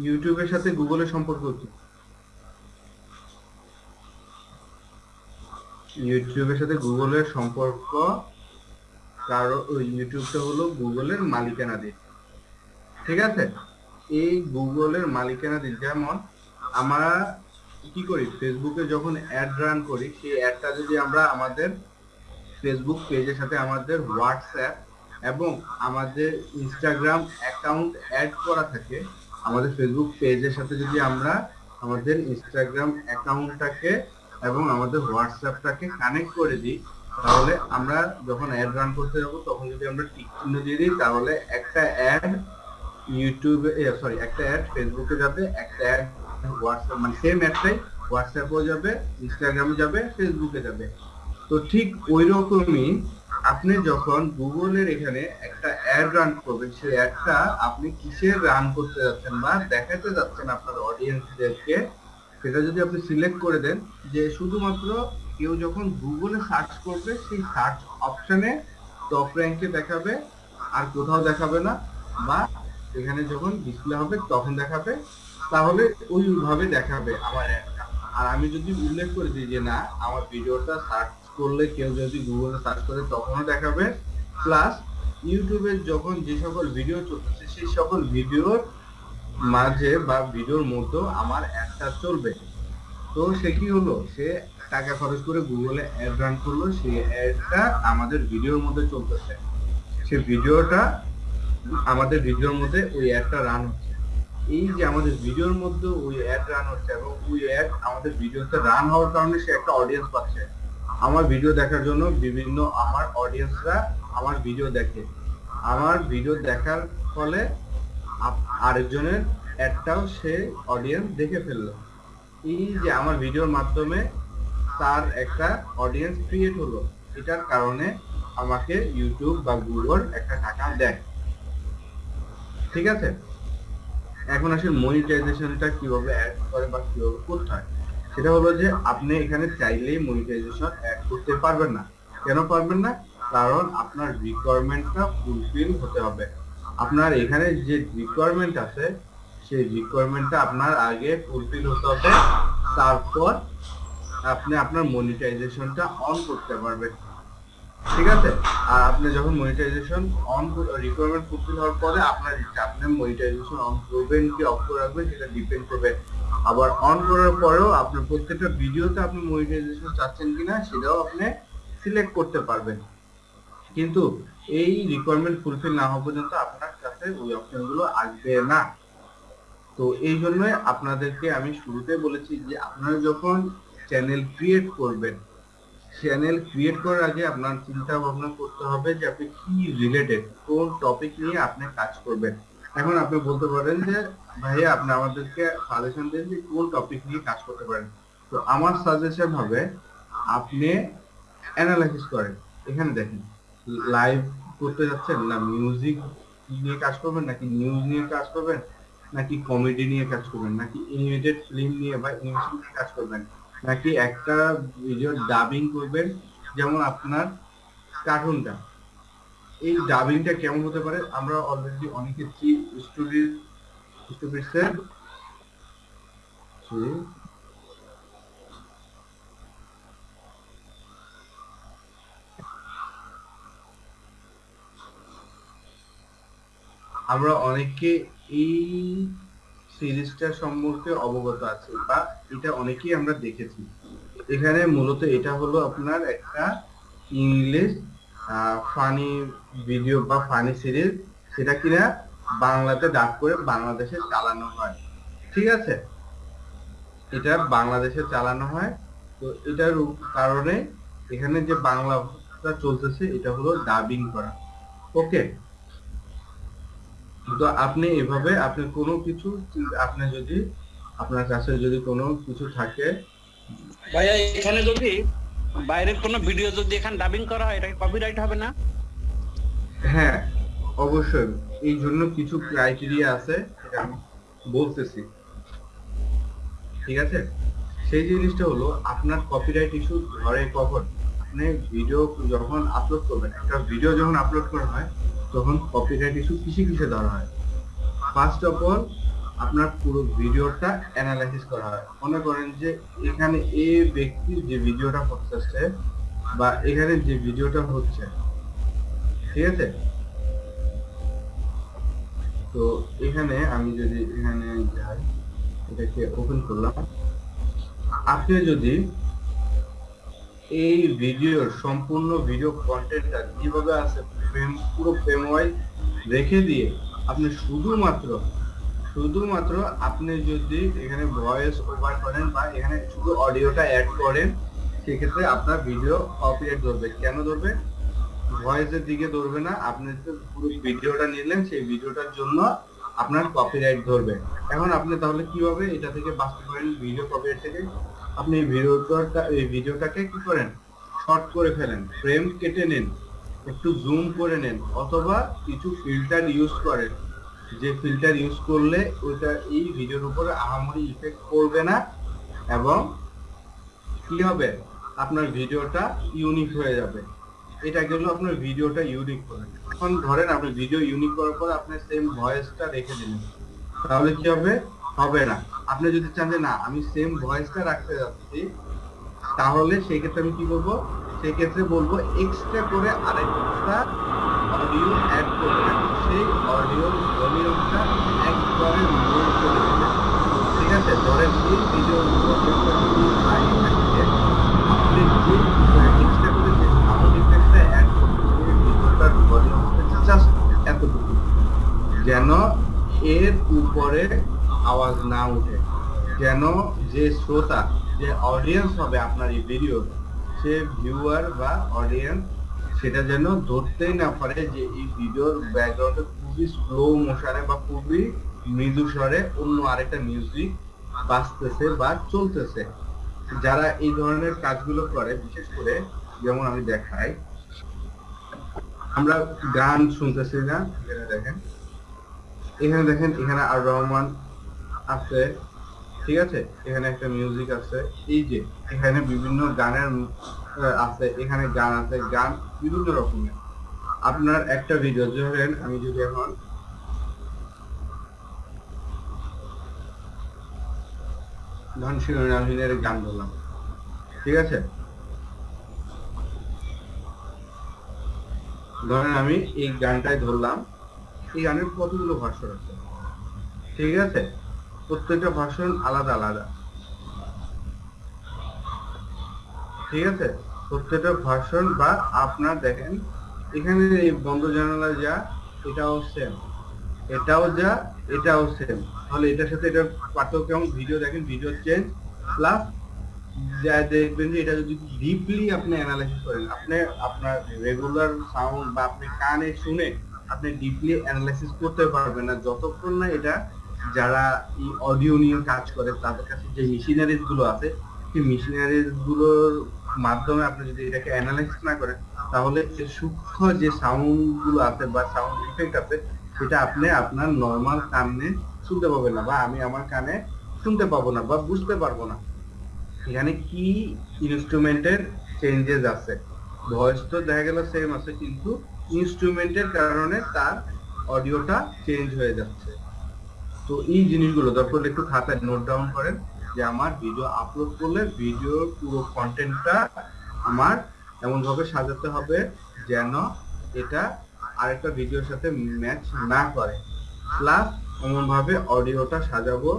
ইউটিউবের সাথে গুগলের সম্পর্ক কি? ইউটিউবের সাথে গুগলের সম্পর্ক কারণ ইউটিউবটা হলো গুগলের মালিকানাধীন। ঠিক আছে? এই গুগলের মালিকানাধীন, যেমন আমরা কি করি? ফেসবুকে যখন অ্যাড রান করি, সেই অ্যাডটা যদি আমরা আমাদের ফেসবুক পেজের সাথে আমাদের হোয়াটসঅ্যাপ এবং আমাদের ইনস্টাগ্রাম অ্যাকাউন্ট অ্যাড করা থাকে, আমাদের ফেসবুক পেজের সাথে যদি আমরা আমাদের ইনস্টাগ্রাম অ্যাকাউন্টটাকে এবং আমাদের হোয়াটসঅ্যাপটাকে কানেক্ট করে দিই, তাহলে আমরা যখন অ্যাড রান করতে যাব, তখন যদি আমরা টিক চিহ্ন দিয়ে দিই, তাহলে একটা অ্যাড ইউটিউবে সরি একটা অ্যাড ফেসবুকে যাবে, একটা অ্যাড হোয়াটসঅ্যাপ মানে সেম অ্যাডটাই হোয়াটসঅ্যাপেও যাবে ইনস্টাগ্রামে যাবে ফেসবুকে যাবে। তো ঠিক ওই রকমই আপনি যখন গুগলের এখানে একটা অ্যাড রান করবেন, সেই অ্যাডটা আপনি কিসের রান করতে যাচ্ছেন বা দেখাতে যাচ্ছেন আপনার অডিয়েন্সদেরকে সেটা যদি আপনি সিলেক্ট করে দেন, যে শুধুমাত্র কেউ যখন গুগলে সার্চ করবে, সেই সার্চ অপশনে টপ র্যাঙ্কে দেখাবে, আর কোথাও দেখাবে না, বা এখানে যখন ডিসপ্লে হবে, তখন দেখাবে, তাহলে ওইভাবে দেখাবে আমার অ্যাডটা আর আমি যদি উল্লেখ করে দিই যে না, আমার ভিডিওটা সার্চ করলে কেউ যদি গুগলে সার্চ করে, তখনও দেখাবে। প্লাস ইউটিউবে যখন যে সকল ভিডিও চলতেছে, সেই সকল ভিডিওর মাঝে বা ভিডিওর মধ্যেও আমার অ্যাডটা চলবে। তো সে কি হলো? সে টাকা খরচ করে গুগলে অ্যাড রান করল, সেই অ্যাডটা আমাদের ভিডিওর মধ্যে চলতেছে। সে ভিডিওটা আমাদের ভিডিওর মধ্যে ওই অ্যাডটা রান হচ্ছে। এই যে আমাদের ভিডিওর মধ্যে ওই অ্যাড রান হচ্ছে এবং ওই অ্যাড আমাদের ভিডিওতে রান হওয়ার কারণে সে একটা অডিয়েন্স পাচ্ছে। আমার ভিডিও দেখার জন্য বিভিন্ন আমার অডিয়েন্সরা আমার ভিডিও দেখে। আমার ভিডিও দেখার ফলে আরেকজনের অ্যাডটাও সে অডিয়েন্স দেখে ফেলল। এই যে আমার ভিডিওর মাধ্যমে তার একটা অডিয়েন্স ক্রিয়েট হলো, এটার কারণে আমাকে ইউটিউব বা গুগল একটা টাকা দেয়। ঠিক আছে? এখন আসলে মনিটাইজেশনটা কীভাবে অ্যাড করে বা কীভাবে করতে হয়। সেটা হলো যে আপনি এখানে চাইলেই মনিটাইজেশন অ্যাড করতে পারবেন না। কেন পারবেন না? কারণ আপনার রিকোয়ারমেন্টটা ফুলফিল হতে হবে। আপনার এখানে যে রিকোয়ারমেন্ট আছে, সেই রিকোয়ারমেন্টটা আপনার আগে ফুলফিল হতে হবে। তারপর আপনি আপনার মনিটাইজেশনটা অন করতে পারবেন। ঠিক আছে? আর আপনি যখন মনিটাইজেশন অন রিকোয়ারমেন্ট ফুলফিল হওয়ার পরে আপনার ইচ্ছা, আপনি মনিটাইজেশন অন করবেন কি অফ করে রাখবেন সেটা ডিপেন্ড করবে। আবার অন করার পরেও আপনার প্রত্যেকটা ভিডিওতে আপনি মনিটাইজেশন চাচ্ছেন কিনা, সেটাও আপনি সিলেক্ট করতে পারবেন। কিন্তু এই রিকোয়ারমেন্ট ফুলফিল না হওয়া পর্যন্ত আপনার কাছে ওই অপশনগুলো আসবে না। তো এই জন্য আপনাদেরকে আমি শুরুতে বলেছি যে আপনারা যখন চ্যানেল ক্রিয়েট করবেন চ্যানেল ক্রিয়েট করার আগে আপনার চিন্তা ভাবনা করতে হবে যে আপনি কি রিলেটেড কোন টপিক নিয়ে আপনি কাজ করবেন। এখন আপনি বলতে পারেন যে, ভাইয়া, আপনি আমাদেরকে সাজেশন দেন যে কোন টপিক নিয়ে কাজ করতে পারেন। তো আমার সাজেশন হবে, আপনি অ্যানালাইসিস করেন। এখানে দেখেন লাইভ করতে যাচ্ছেন? না মিউজিক নিয়ে কাজ করবেন? নাকি নিউজ নিয়ে কাজ করবেন? নাকি কমেডি নিয়ে কাজ করবেন? নাকি এনিমেটেড ফিল্ম নিয়ে বা অ্যানিমেশন নিয়ে কাজ করবেন? নাকি একটা ভিডিও ডাবিং করবেন? যেমন আপনার কার্টুনটা এই ডাবিংটা কেমন হতে পারে? আমরা অলরেডি অনেকে স্টোরি স্টোরিসের আমরা অনেকে এই সিরিজটা সম্পর্কে অবগত আছি বা এটা অনেকেই আমরা দেখেছি। এখানে মূলত এটা হলো আপনার একটা ইংলিশ ফানি ভিডিও বা ফানি সিরিজ, সেটা কিনা বাংলাতে ডাব করে বাংলাদেশে চালানো হয়। ঠিক আছে? এটা বাংলাদেশে চালানো হয়। তো এটার কারণে এখানে যে বাংলাটা চলতেছে, এটা হলো ডাবিং করা। ওকে তো আপনি এভাবে আপনি কোনো কিছু আপনি যদি আপনার কাছে যদি কোনো কিছু থাকে। ভাইয়া এখানে যদি বাইরের কোনো ভিডিও যদি এখানে ডাবিং করা হয় এটা কপিরাইট হবে না? হ্যাঁ অবশ্যই। এই জন্য কিছু ক্রাইটেরিয়া আছে সেটা আমি বলতেছি। ঠিক আছে? সেই জিনিসটা হলো আপনার কপিরাইট ইস্যু ধরে কখন? আপনি ভিডিও যখন আপলোড করবেন একটা ভিডিও যখন আপলোড করা হয় তখন কপিরাইট ইস্যু কিসে কিসে ধরা হয়। ফার্স্ট অফ অল আপনার পুরো ভিডিওটা অ্যানালাইসিস করা হয়। মনে করেন যে এখানে এ ব্যক্তি যে ভিডিওটা করতেছে বা এখানে যে ভিডিওটা হচ্ছে, ঠিক আছে? তো এখানে আমি যদি এখানে যাই, এটাকে ওপেন করলাম। আপনি যদি এই ভিডিওর সম্পূর্ণ ভিডিও কন্টেন্টটা কীভাবে আছে ফ্রেম পুরো ফ্রেম ওয়াইজ রেখে দিয়ে আপনি শুধুমাত্র শুধুমাত্র আপনি যদি এখানে ভয়েস ওভার করেন বা এখানে শুধু অডিওটা অ্যাড করেন, সেক্ষেত্রে আপনার ভিডিও কপিরাইট ধরবে। কেন ধরবে? ভয়েসের দিকে ধরবে না, আপনি যে পুরো ভিডিওটা নিলেন, সেই ভিডিওটার জন্য আপনার কপিরাইট ধরবে। এখন আপনি তাহলে কীভাবে এটা থেকে বাঁচতে পারেন ভিডিও কপিরাইট থেকে আপনি ভিডিওটা এই ভিডিওটাকে কি করেন? শর্ট করে ফেলেন ফ্রেম কেটে নেন, একটু জুম করে নেন, অথবা কিছু ফিল্টার ইউজ করেন। যে ফিল্টার ইউজ করলে ওইটা এই ভিডিওর উপরে আহামরি ইফেক্ট করবে না এবং কি হবে? আপনার ভিডিওটা ইউনিক হয়ে যাবে। এটা গেল আপনার ভিডিওটা ইউনিক করে। এখন ধরেন আপনি ভিডিও ইউনিক করার পর আপনি সেম ভয়েসটা রেখে দিলেন। তাহলে কি হবে? হবে না। আপনি যদি চান যে না, আমি সেম ভয়েসটা রাখতে যাচ্ছি, তাহলে সেই ক্ষেত্রে আমি কি বলব? সেই ক্ষেত্রে বলব এক্সট্রা করে আরেকটা অডিও অ্যাড করবেন সেই অডিও ভলিউমটা একবারে করে ঠিক আছে? ধরেন এই ভিডিও করে অ্যাড যেন এর উপরে আওয়াজ না উঠে। যেন যে শ্রোতা, যে অডিয়েন্স হবে আপনার এই ভিডিও সে ভিউয়ার বা অডিয়েন্স সেটা যেন ধরতেই না পারে যে এই ভিডিওর ব্যাকগ্রাউন্ডে খুবই স্লো মোশনে বা খুবই মৃদু স্বরে অন্য আরেকটা মিউজিক বাজতেছে বা চলতেছে। যারা এই ধরনের কাজগুলো করে, বিশেষ করে যেমন আমি দেখাই, আমরা গান শুনতেছি না, এখানে দেখেন। এখানে দেখেন, এখানে আর রহমান আছে, ঠিক আছে? এখানে একটা মিউজিক আছে। এই যে, এখানে বিভিন্ন গানের আছে, এখানে গান আছে, গান বিভিন্ন রকমের। আপনার একটা ভিডিও ধরেন আমি যদি এখন ধন শিরোনামহীনের গান বললাম। ঠিক আছে? ধরেন আমি এই গানটাই ধরলাম, এই গানের কতগুলো ভাষণ আছে? ঠিক আছে? প্রত্যেকটা ভাষণ আলাদা আলাদা। ঠিক আছে? প্রত্যেকটা ভাষণ বা আপনার দেখেন, এখানে এই বন্ধ জানালা যা, এটাও সেম এটাও যা, এটাও সেম তাহলে এটার সাথে এটার পার্থক্য কেমন ভিডিও দেখেন ভিডিও চেঞ্জ প্লাস যা দেখবেন যে এটা যদি ডিপলি আপনি অ্যানালাইসিস করেন, আপনি আপনার রেগুলার সাউন্ড বা আপনি কানে শুনে আপনি ডিপলি অ্যানালাইসিস করতে পারবেন না, যতক্ষণ না এটা যারা অডিও নিয়ে কাজ করে, তাদের কাছে যে মেশিনারিজগুলো আছে, সেই মেশিনারিজগুলোর মাধ্যমে আপনি যদি এটাকে অ্যানালাইসিস না করেন, তাহলে সূক্ষ্ম যে সাউন্ডগুলো আছে বা সাউন্ড ইফেক্ট আছে, সেটা আপনি আপনার নর্মাল কানে শুনতে পাবেন না বা আমি আমার কানে শুনতে পাবো না বা বুঝতে পারব না। এখানে কি ইনস্ট্রুমেন্টের চেঞ্জেস আছে? ভয়েস তো দেখা গেল সেম আছে, কিন্তু ইনস্ট্রুমেন্টের কারণে তার অডিওটা চেঞ্জ হয়ে যাচ্ছে। তো এই জিনিসগুলো দরকার একটু খাতায় নোট ডাউন করেন যে আমার ভিডিও আপলোড করলে ভিডিওর পুরো কন্টেন্টটা আমার এমন ভাবে সাজাতে হবে যেন এটা আরেকটা ভিডিওর সাথে ম্যাচ না করে। প্লাস এমন ভাবে অডিওটা সাজাবো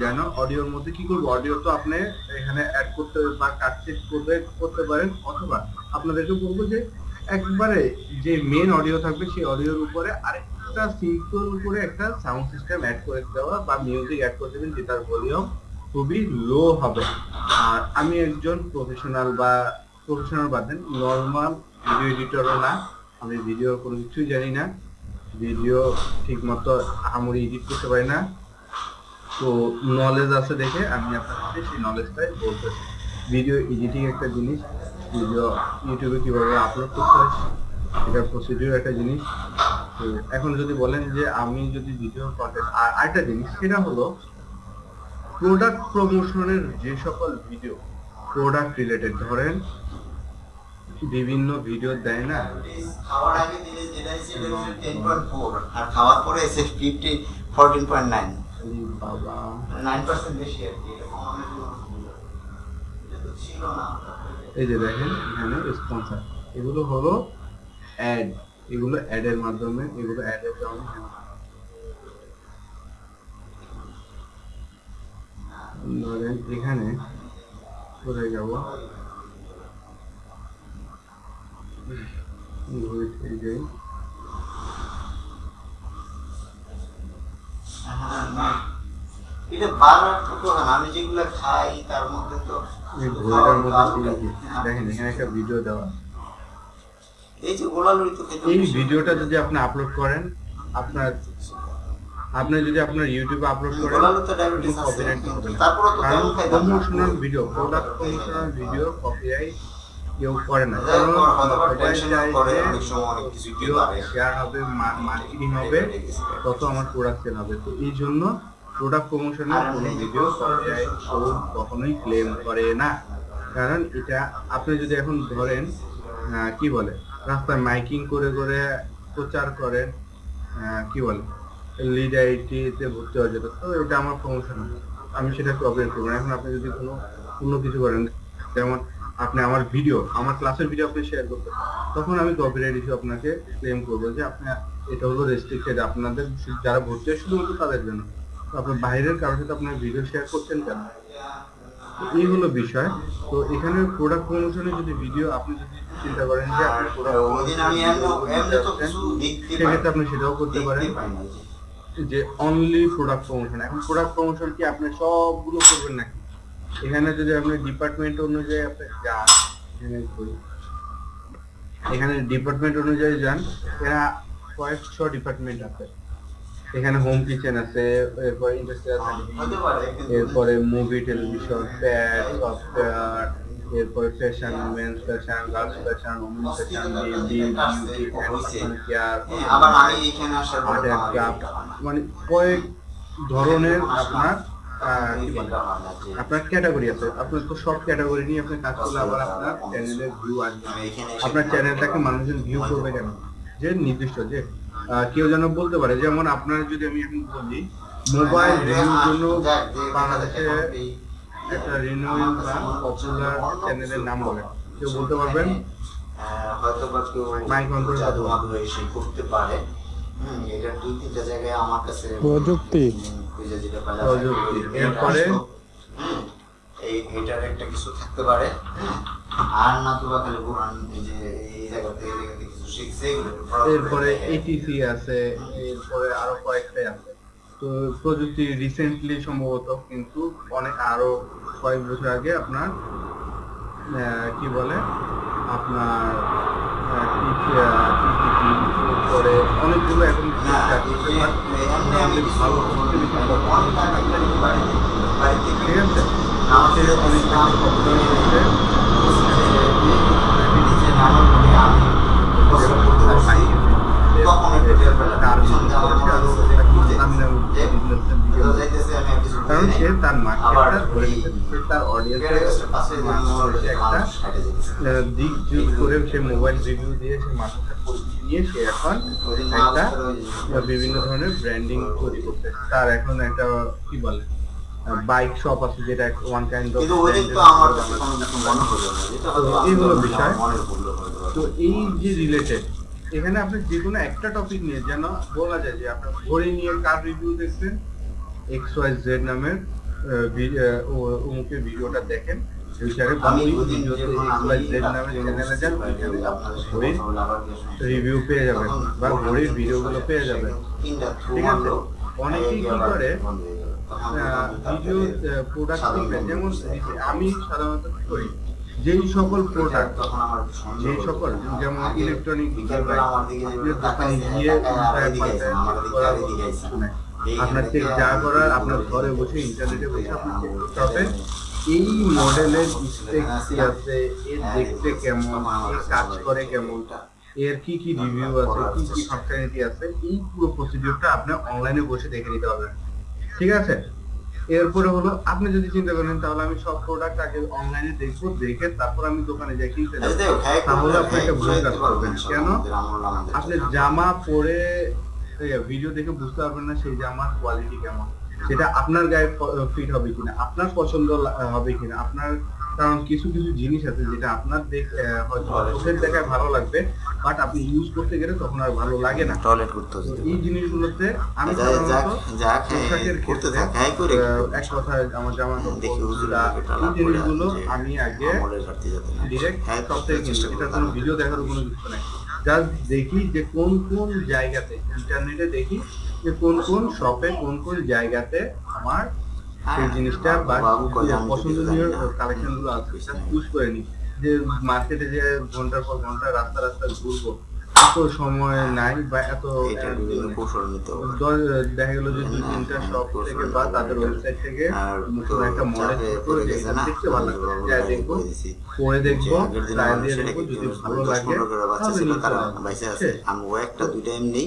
যেন অডিওর মধ্যে কি করব? অডিও তো আপনি এখানে অ্যাড করতে বা কাটছিট করবে, করতে পারেন অথবা আপনাদেরকে বলব যে একবারে যে মেন অডিও থাকবে সেই অডিওর উপরে আরেকটা সিম্পল করে একটা সাউন্ড সিস্টেম অ্যাড করে দেওয়া বা মিউজিক অ্যাড করে দেবেন যেটার ভলিউম খুবই লো হবে। আর আমি একজন প্রফেশনাল বা প্রফেশনাল বাদ দেন নর্মাল ভিডিও এডিটরও না। আমি ভিডিও কোনো কিছুই জানি না। ভিডিও ঠিক মতো আহামরি এডিট করতে পারি না। তো নলেজ আছে দেখে আমি আপনাদের সেই নলেজটাই বলতেছি। ভিডিও এডিটিং একটা জিনিস ভিডিও ইউটিউবে কীভাবে আপলোড করতে হয় এটা প্রসিডিউর একটা জিনিস। তো এখন যদি বলেন যে আমি যদি ভিডিও কন্টেন্ট আর আরেকটা জিনিস, সেটা হলো প্রোডাক্ট প্রমোশনের যে সকল ভিডিও প্রোডাক্ট রিলেটেড ধরেন বিভিন্ন ভিডিও দেয় না? খাওয়ার আগে দিলে যেটা ছিল টেন পয়েন্ট ফোর আর খাওয়ার পরে এসে নাইন আরে বাবা নাইন পার্সেন্ট বেশি আর কি এই যে দেখেন, এখানে স্পন্সর এগুলো হলো অ্যাড এগুলো অ্যাডের মাধ্যমে এগুলো অ্যাডের কারণে ধরেন এখানে কোথায় যাব? ঘুরে যাই এটা বারবার তো তো আমি যেগুলো খাই তার মধ্যে তো দেখেন এখানে একটা ভিডিও দেওয়া। এই যে গোলালুড়ি তো খেতে এই ভিডিওটা যদি আপনি আপলোড করেন আপনার আপনি যদি আপনার ইউটিউবে আপলোড করেন গোলালু তো ডায়াবেটিস আছে। তারপরে তো তেমন promotional video product promotional video copyright কেউ করে না। কারণ করে, অনেক সময় অনেক কিছু পারে। শেয়ার হবে মার্কেটিং হবে তত আমার প্রোডাক্ট সেল হবে। তো এই জন্য প্রোডাক্ট প্রমোশনের কোনো ভিডিও কপিরাইট কখনোই ক্লেম করে না। কারণ এটা আপনি যদি এখন ধরেন কি বলে? রাস্তায় মাইকিং করে করে প্রচার করে কি বলে, লিড আইটিতে ভর্তি হওয়া যেত। তো এটা আমার প্রমোশন আমি সেটা কপিরাইট করব। এখন আপনি যদি কোনো, অন্য কিছু করেন, যেমন আপনি আমার ভিডিও আমার ক্লাসের ভিডিও আপনি শেয়ার করতে তখন আমি কপিরাইট ইস্যু আপনাকে ক্লেম করব যে আপনি, এটা হলো রেস্ট্রিক্টেড আপনাদের যারা ভর্তি হয় শুধুমাত্র তাদের জন্য। তো আপনার বাইরের কারোর সাথে আপনার ভিডিও শেয়ার করছেন কেন? এই হলো বিষয় তো এখানে প্রোডাক্ট প্রমোশনে যদি ভিডিও আপনি যদি চিন্তা করেন যে আপনি সেক্ষেত্রে আপনি সেটাও করতে পারেন যে। অনলি প্রোডাক্ট প্রমোশন এখন প্রোডাক্ট প্রমোশন কি আপনি সবগুলো করবেন নাকি এখানে যদি আপনি ডিপার্টমেন্ট অনুযায়ী আপনি যান এখানে। এখানে ডিপার্টমেন্ট অনুযায়ী যান এরা কয়েক কয়েকশো ডিপার্টমেন্ট আছে এখানে হোম কিচেন আছে এরপরে ইন্ডাস্ট্রিয়াল এরপরে মুভি টেলিভিশন প্যাড সফটওয়্যার এরপরে fashion men's fashion girls fashion women fashion beauty beauty and care আবার আমি এখানে আসার মানে কয়েক ধরনের আপনার আপনার ক্যাটাগরি আছে। আপনার তো সব ক্যাটাগরি নিয়ে আপনি কাজ করলে আবার আপনার চ্যানেলের ভিউ আসবে। আপনার চ্যানেলটাকে মানুষজন ভিউ করবে কেন? যে নির্দিষ্ট যে কেউ যেন বলতে পারে যেমন আপনার যদি আমি এখন বলি মোবাইল রিভিউর জন্য বাংলাদেশে একটা রিনিউয়েল বা পপুলার চ্যানেলের নাম বলে কেউ বলতে পারবেন হয়তো বা কেউ মাইক অন করে জাদু কথা এসে করতে পারে এটা দুই তিনটা জায়গায় আমার কাছে প্রযুক্তি। হুম, খুঁজে যেতে পারে। প্রযুক্তি। এরপরে? এই এটার একটা কিছু থাকতে পারে আর না তো বা খালি কোরআন যে এই জায়গা থেকে এরপরে এটিসি আছে এরপরে আরও কয়েকটাই আছে তো প্রযুক্তি রিসেন্টলি সম্ভবত কিন্তু অনেক আরও কয়েক বছর আগে আপনার কি বলে আপনার পরে অনেকগুলো এখন ভালো। ঠিক আছে আমাদের অনেক কারণ সে তার মার্কেটটা ধরে সে তার অডিয়েন্সের একটা দিক যুগ করে সে মোবাইল রিভিউ দিয়ে সে মানুষের পরিচিতি নিয়ে সে এখন একটা বিভিন্ন ধরনের ব্র্যান্ডিং তৈরি করতে তার এখন একটা কি বলে? বাইক শপ আছে যেটা ওয়ান কাইন্ড অফ কিন্তু ওই তো আমার কাছে কোনো কিছু মনে হলো না যেটা হয়তো তো এই হলো আমার বিষয়। তো এই যে রিলেটেড এখানে আপনি যে কোনো একটা টপিক নিয়ে যেন বলা যায় যে আপনার ঘড়ি নিয়ে কার রিভিউ দেখছেন এক্স ওয়াই জেড নামের অমুকের ভিডিওটা দেখেন। রিভিউ পেয়ে যাবেন বা ঘড়ির ভিডিওগুলো পেয়ে যাবেন ঠিক আছে? অনেকেই কি করে, বন্ধ হয়ে গেল। তখন ভিডিও প্রোডাক্ট যেমন আমি সাধারণত করি। যেই সকল প্রোডাক্ট যেই সকল যেমন ইলেকট্রনিক গিয়ে আপনার চেক যা করার আপনার ঘরে বসে ইন্টারনেটে বসে আপনি চেক করতে হবে হবে এই মডেলের কি আছে? এর দেখতে কেমন? এর কাজ করে কেমন এর কি কি রিভিউ আছে? কি কি ফাংশনালিটি আছে? এই পুরো প্রসিডিউরটা আপনি অনলাইনে বসে দেখে নিতে হবে ঠিক আছে? এরপরে হলো আপনি যদি চিন্তা করেন তাহলে আমি সব প্রোডাক্ট আগে অনলাইনে দেখব দেখে তারপর আমি দোকানে যাই কিনতে তাহলে আপনি একটা ভুল কাজ করবেন। কেন? আপনি জামা পরে ভিডিও দেখে বুঝতে পারবেন না সেই জামার কোয়ালিটি কেমন। সেটা আপনার গায়ে ফিট হবে কিনা আপনার পছন্দ হবে কিনা আপনার কারণ কিছু কিছু জিনিস আছে যেটা আপনার চোখের দেখায় ভালো লাগবে বাট আপনি ইউজ করতে গেলে তখন আর ভালো লাগে না। টয়লেট করতে এই জিনিসগুলোতে আমি করতে এক কথায় আমার জামা এই জিনিসগুলো আমি আগে। ডিরেক্ট হ্যাঁ। সব থেকে কোনো ভিডিও দেখার কোনো কিছু নাই। জাস্ট দেখি যে কোন কোন জায়গাতে ইন্টারনেটে দেখি যে কোন কোন শপে কোন কোন জায়গাতে আমার সেই জিনিসটা বা পছন্দনীয় কালেকশনগুলো আছে পুশ করে নি। যে মার্কেটে যে ঘণ্টার পর ঘণ্টা রাস্তা রাস্তা ঘুরবো এত সময় নাই বা এত কৌশল নিতে দেখা গেল যে দুই তিনটা শপ থেকে বা তাদের ওয়েবসাইট থেকে একটা মডেল দেখতে ভালো লাগবে। দেখব পরে দেখব যদি ভালো লাগে। বাইসে আছে। আমি একটা দুইটা এমনি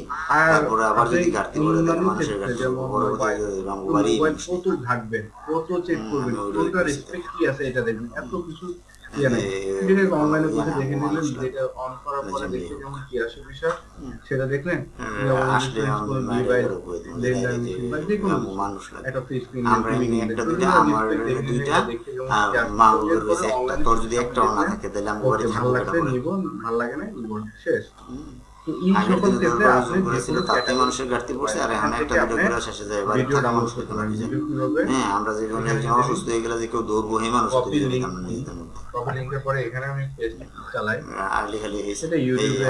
তারপরে আবার যদি ঘাটতি মানুষের ঘাটতি বাড়ি মোবাইল কত ঘাটবেন কত চেক করবেন কোনটা রেসপেক্ট কি আছে এটা দেখবেন এত কিছু নাই এ- ডিরেক্ট অনলাইনে বসে দেখে নিলেন যেটা অন করার পরে দেখতে নিয়ে। কি আসে বিষয় সেটা দেখলেন হ্যাঁ, আসলে। মানুষ লাগে। একটা আমরা একটা দুইটা আমার দুইটা আর রয়েছে একটা তোর যদি একটা থাকে তাহলে আমি ভালো ভালো লাগে না শেষ। তো এই সকল ক্ষেত্রে আপনি ওষুধ করেছিল, যে কোনো তাতে মানুষের ঘাটতি পড়ছে আর এখানে একটা ভিডিও করে শেষে যায় বাড়ি থাকা ডাউনলোড কোনো কিছু হ্যাঁ আমরা যেখানে একজন অসুস্থ হয়ে গেলে যে কেউ দৌড়বো সেই মানুষ কপি লিংক আমরা নিজেদের মধ্যে। কপি পরে এখানে আমি চালাই। আর লেখালি এই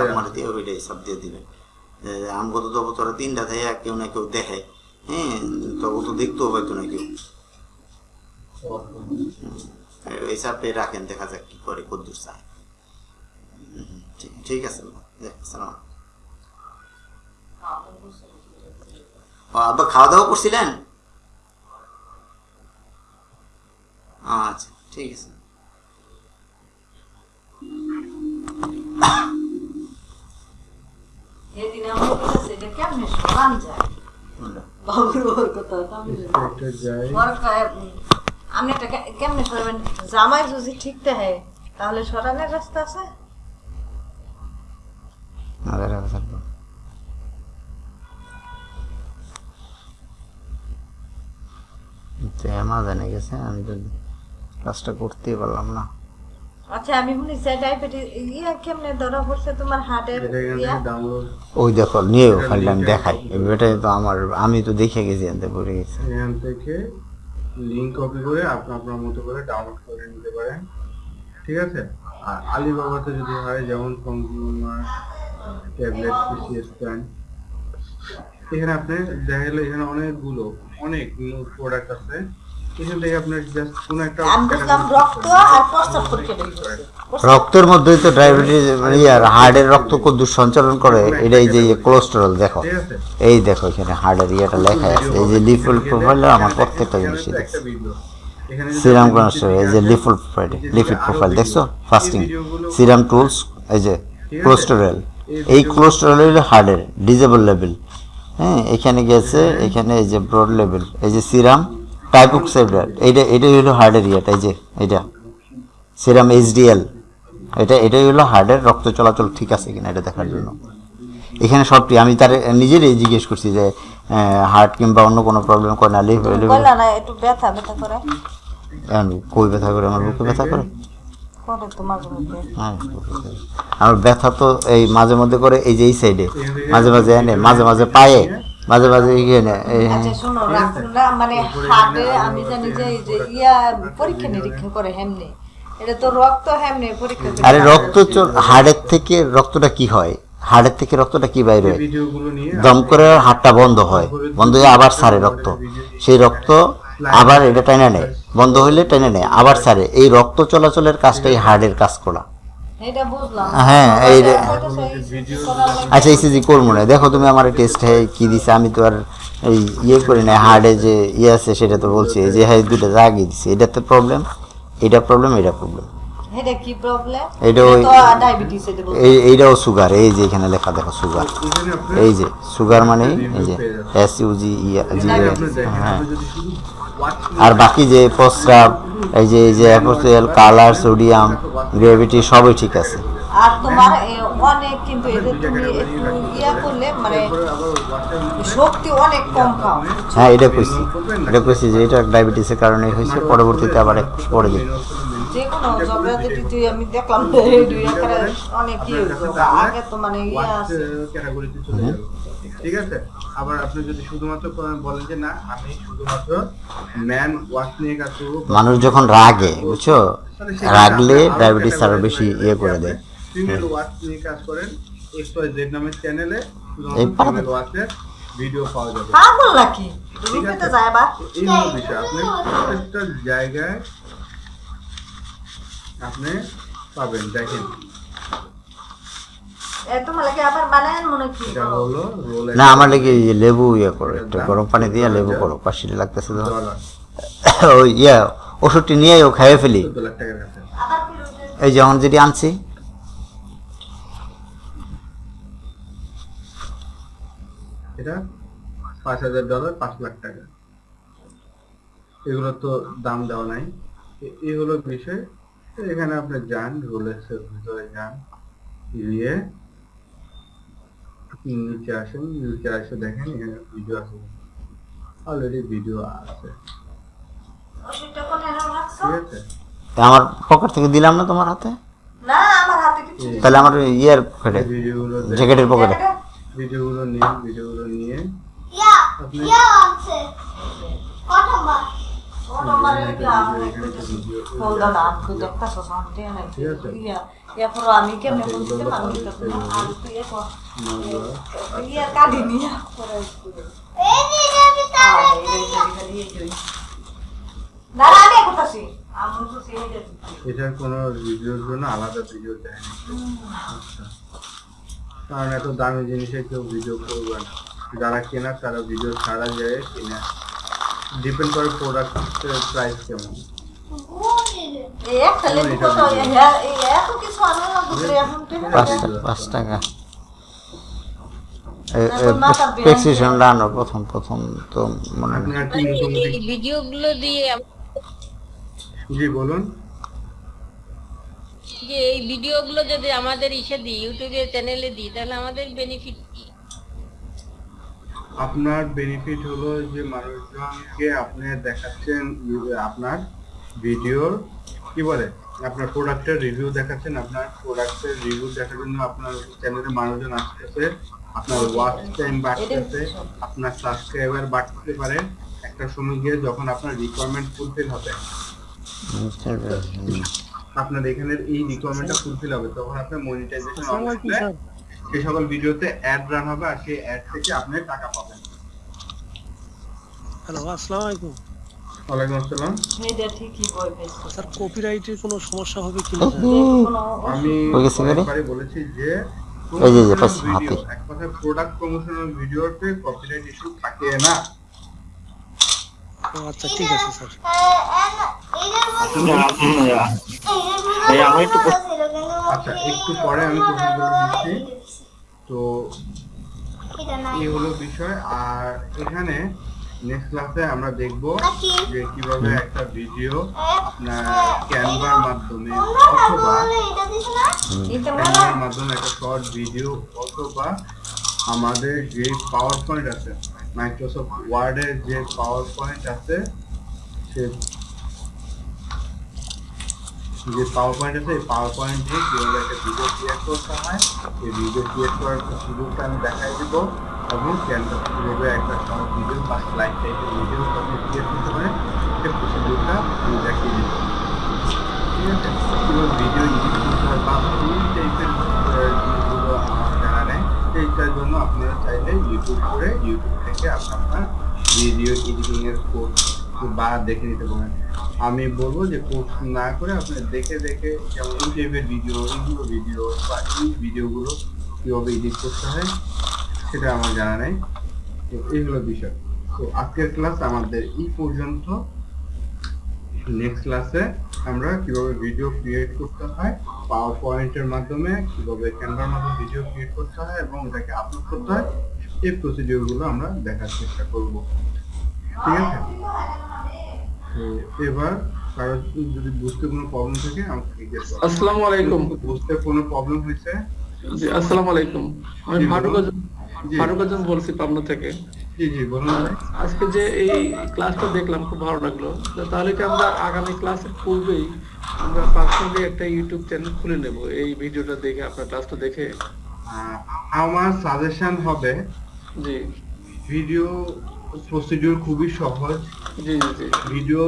আমার দিয়ে ওইটাই সব দিয়ে দিবে। আমগত তবু তোরা তিনটা থেকে কেউ না কেউ দেখে। হ্যাঁ তবু তো দেখতেও পাইতো না কেউ। এই চাপে রাখেন দেখা যাক কি করে কদ্দুর চায়। ঠিক- আছে সালাম আব্বা খাওয়া দাওয়া করছিলেন? আচ্ছা ঠিক আছে। তাহলে সরানের রাস্তা আছে? অ্যামাজনে গেছে আমি তো কাজটা করতেই পারলাম না। আচ্ছা আমি শুনেছি ডায়াবেটিস ইয়া কেমনে ধরা পড়ছে তোমার হার্টের এটা ইয়া? ওই দেখো নিয়েও ফাইলটা আমি দেখাই। এটাই তো আমার আমি তো দেখে গেছি এনতে পড়ে গেছি। এখান থেকে লিংক কপি করে আপনি আপনার মতো করে ডাউনলোড করে নিতে পারেন। ঠিক আছে? আর আলিবাবাতে যদি হয় যেমন কনজিউমার ট্যাবলেট পিসি স্ক্যান এখানে আপনি দেখা গেলো এখানে অনেকগুলো অনেক প্রোডাক্ট আছে। এখান থেকে আপনার জাস্ট কোনো একটা রক্ত আর প্রস্তাব রক্তের মধ্যেই তো ডায়াবেটিস মানে ইয়ার হার্টের রক্ত কদ্দুর সঞ্চালন করে। এটা এই যে কোলেস্টেরল দেখো। এই দেখো এখানে হার্টের ইয়েটা লেখা আছে। এই যে লিফুল প্রোফাইল আমার প্রত্যেকটা জিনিস সিরাম কোলেস্টেরল এই যে লিফুল প্রোফাইল লিপিড প্রোফাইল দেখছ? ফাস্টিং সিরাম টুলস এই যে? কোলেস্টেরল এই কোলেস্টেরল হলো হার্টের ডিজেবল লেভেল হ্যাঁ এখানে গেছে এখানে এই যে ব্রড লেভেল এই যে সিরাম টাইপোক্সাইড এইটা এটাই হলো হার্টের ইয়েটা এই যে এটা সিরাম এইচডিএল এটা এটাই হলো হার্টের রক্ত চলাচল ঠিক আছে কিনা এটা দেখার জন্য। এখানে সবটি আমি তার নিজেরই জিজ্ঞেস করছি যে হার্ট কিংবা অন্য কোনো প্রবলেম করে না লিভ একটু ব্যথা ব্যথা করে। কই ব্যথা করে আমার বুকে ব্যথা করে? হ্যাঁ, আমার ব্যথা তো এই মাঝে মধ্যে করে এই যে এই সাইডে মাঝে মাঝে এনে মাঝে মাঝে পায়ে মাঝে মাঝে এখানে এই আচ্ছা শোনো না মানে হাটে আমি জানি যে ইয়া পরীক্ষা নিরীক্ষা করে হেমনে। এটা তো রক্ত হেমনে পরীক্ষা আরে রক্ত হাড়ের থেকে রক্তটা কি হয়? হাড়ের থেকে রক্তটা কি বাইর হয়? দম করে হাড়টা বন্ধ হয় বন্ধ হয়ে আবার সারে রক্ত। সেই রক্ত আবার এটা টেনে নেয়। বন্ধ হইলে টেনে নেয়। আবার সারে এই রক্ত চলাচলের কাজটাই হার্টের কাজ করা। হ্যাঁ, এই আচ্ছা ইসিজি করব না। দেখো তুমি আমার টেস্ট হ্যাঁ কি দিছে? আমি তো আর এই ইয়ে করি না। হার্ডে যে ইয়ে আছে সেটা তো বলছি। যে হ্যাঁ দুটো জাগিয়ে দিছে। এটাতে প্রবলেম এটা প্রবলেম এটা প্রবলেম এইটাও সুগার এই যে এখানে লেখা দেখো সুগার এই যে সুগার মানে এই যে এস ইউ জি ই জি আপনি দেখেন হ্যাঁ। আর বাকি যে প্রস্রাব এই যে এই যে অ্যাপোসিয়াল কালার সোডিয়াম গ্রেভিটি সবই ঠিক আছে। আর তোমার অনেক কিন্তু তুমি একটু ইয়া করলে মানে শক্তি অনেক কম খাও হ্যাঁ এটা কইছি। এটা কইছি যে এটা ডায়াবেটিসের কারণে হয়েছে পরবর্তীতে আবার পড়ে পরে যে যে কোনো ঝগড়াঝাটি আমি দেখলাম দুই একারে অনেক ইয়ে আগে তো মানে ইয়ে ওয়াচ আছে। ক্যাটাগরিতে চলে যাবে। ঠিক আছে? আবার আপনি যদি শুধুমাত্র বলেন যে না আমি শুধুমাত্র ম্যান ওয়াচ নিয়ে কাজ করব মানুষ যখন রাগে বুঝছ? রাগলে ডায়াবেটিস আরও বেশি ইয়ে করে দেয়। ফিমেল ওয়াচ নিয়ে কাজ করেন এক্স ওয়াই জেড নামের চ্যানেলে। ফিমেল ভিডিও পাওয়া যাবে। পাগল নাকি? ঠিক রুপিতে আছে? যায় বা? এই বিষয়। আপনি প্রত্যেকটা জায়গায় আপনি পাবেন দেখেন। মনে না আমার লেগে লেবু ইয়ে করো একটু গরম পানি দিয়ে লেবু করো পাশিটা লাগতেছে তো। ওই ইয়া ওষুধটি নিয়ে ও খাইয়ে ফেলি। এই যখন যেটি আনছি। এটা পাঁচ হাজার ডলার পাঁচ লাখ টাকা। এগুলো তো দাম দেওয়া নাই। এ- এই হলো বিষয় এখানে আপনি যান রোলেক্সের ভিতরে যান। গিয়ে নিচে আসেন নিচে আসে দেখেন এখানে ভিডিও আছে। অলরেডি ভিডিও আছে। আমার পকেট থেকে দিলাম না তোমার হাতে? না আমার হাতে কিছু তাহলে আমার ইয়ের পকেটে ভিডিওগুলো জ্যাকেটের পকেটে ভিডিওগুলো নিয়ে ভিডিওগুলো নিয়ে। আপনি আছে। ইয়া ইয়া আমি কেমনে পারব তুই এটার কোনো ভিডিওর জন্য আলাদা ভিডিও দেয় না। কারণ এত দামি জিনিসের কেউ ভিডিও করবে না যারা কেনা তারা ভিডিও ছাড়া যায় কিনা ডিপেন্ড করে প্রোডাক্টের প্রাইস কেমন? পাঁচ টাকা। প্রথম প্রথম তো মানে মানে ভিডিওগুলো দিয়ে জি বলুন। যে এই ভিডিওগুলো যদি আমাদের ইসে দিই ইউটিউবে চ্যানেলে দিই তাহলে আমাদের বেনিফিট কি? আপনার বেনিফিট হলো যে মানুষজনকে আপনি দেখাচ্ছেন আপনার ভিডিওর কি বলে? আপনার প্রোডাক্টের রিভিউ দেখাচ্ছেন আপনার প্রোডাক্টের রিভিউ দেখার জন্য আপনার চ্যানেলে মানুষজন আসতেছে আপনার ওয়াচ টাইম বাড়তেছে আপনার সাবস্ক্রাইবার বাড়তে পারে। একটা সময় গিয়ে যখন আপনার রিকোয়ারমেন্ট ফুলফিল হবে আপনার এখানের এই রিকোয়ারমেন্টটা ফুলফিল হবে তখন আপনার মনিটাইজেশন অন সেই সকল ভিডিওতে অ্যাড রান হবে আর সেই অ্যাড থেকে আপনি টাকা পাবেন। হ্যালো আসসালামু আলাইকুম। ওয়ালাইকুম আসসালাম। এটা ঠিকই বই স্যার কপিরাইটের কোনো সমস্যা হবে কিনা আমি হয়ে গাড়ি? অনেকবারই বলেছি যে এই প্রোডাক্ট প্রমোশনাল ভিডিওতে কপিরাইট ইস্যু থাকে না। আচ্ছা আচ্ছা তো বিষয়, আর এখানে আমরা দেখব যে কীভাবে একটা ভিডিও ক্যানভার মাধ্যমে অথবা মাধ্যমে একটা শর্ট ভিডিও অথবা আমাদের যে পাওয়ার পয়েন্ট আছে মাইক্রোসফট ওয়ার্ডের যে পাওয়ার পয়েন্ট আছে, সে যে পাওয়ার পয়েন্ট আছে, এই পাওয়ার পয়েন্ট কীভাবে একটা ভিডিও ক্রিয়েট করতে হয়, এই ভিডিও ক্রিয়েট করার সুযোগটা আমি দেখাই দিব। এবং ক্যানভাস কীভাবে একটা শর্ট ভিডিও বা স্লাইড টাইপের ভিডিও আপনি ক্রিয়েট করতে পারেন, সেই প্রসিডিউরটা আমি দেখিয়ে দিব ঠিক আছে? কীভাবে ভিডিও এডিট করতে হয় বা সেইটার জন্য আপনারা চাইলে ইউটিউব করে ইউটিউব থেকে আপনি আপনার ভিডিও এডিটিং এর কোর্স বা দেখে নিতে পারেন। আমি বলব যে কোর্স না করে আপনি দেখে দেখে যেমন টাইপের ভিডিও এইগুলো ভিডিও বা এই ভিডিওগুলো কীভাবে এডিট করতে হয়, সেটা আমার জানা নেই। তো এইগুলো বিষয়। তো আজকের ক্লাস আমাদের এই পর্যন্ত। নেক্সট ক্লাসে আমরা কীভাবে ভিডিও ক্রিয়েট করতে হয় পাওয়ার পয়েন্টের মাধ্যমে কীভাবে ক্যামেরার মাধ্যমে ভিডিও ক্রিয়েট করতে হয় এবং এটাকে আপলোড করতে হয় এই প্রসিডিওরগুলো আমরা দেখার চেষ্টা করব। ঠিক আছে? তো এবার কারও যদি বুঝতে কোনো প্রবলেম থাকে আমাকে জিজ্ঞেস করো। আসসালামু আলাইকুম। বুঝতে কোনো প্রবলেম হয়েছে? জি আসসালামু আলাইকুম। আমি ফারুক। ফারুক আজম বলছি পাবনা থেকে। জি জি বলুন। আজকে যে এই ক্লাসটা দেখলাম খুব ভালো লাগল। তাহলে কি আমরা আগামী ক্লাসের পূর্বেই আমরা পার্সোনালি একটা ইউটিউব চ্যানেল খুলে নেব? এই ভিডিওটা দেখে আপনার ক্লাসটা দেখে। আমার সাজেশন হবে জি। ভিডিও প্রসিডিওর খুবই সহজ। জি জি জি। ভিডিও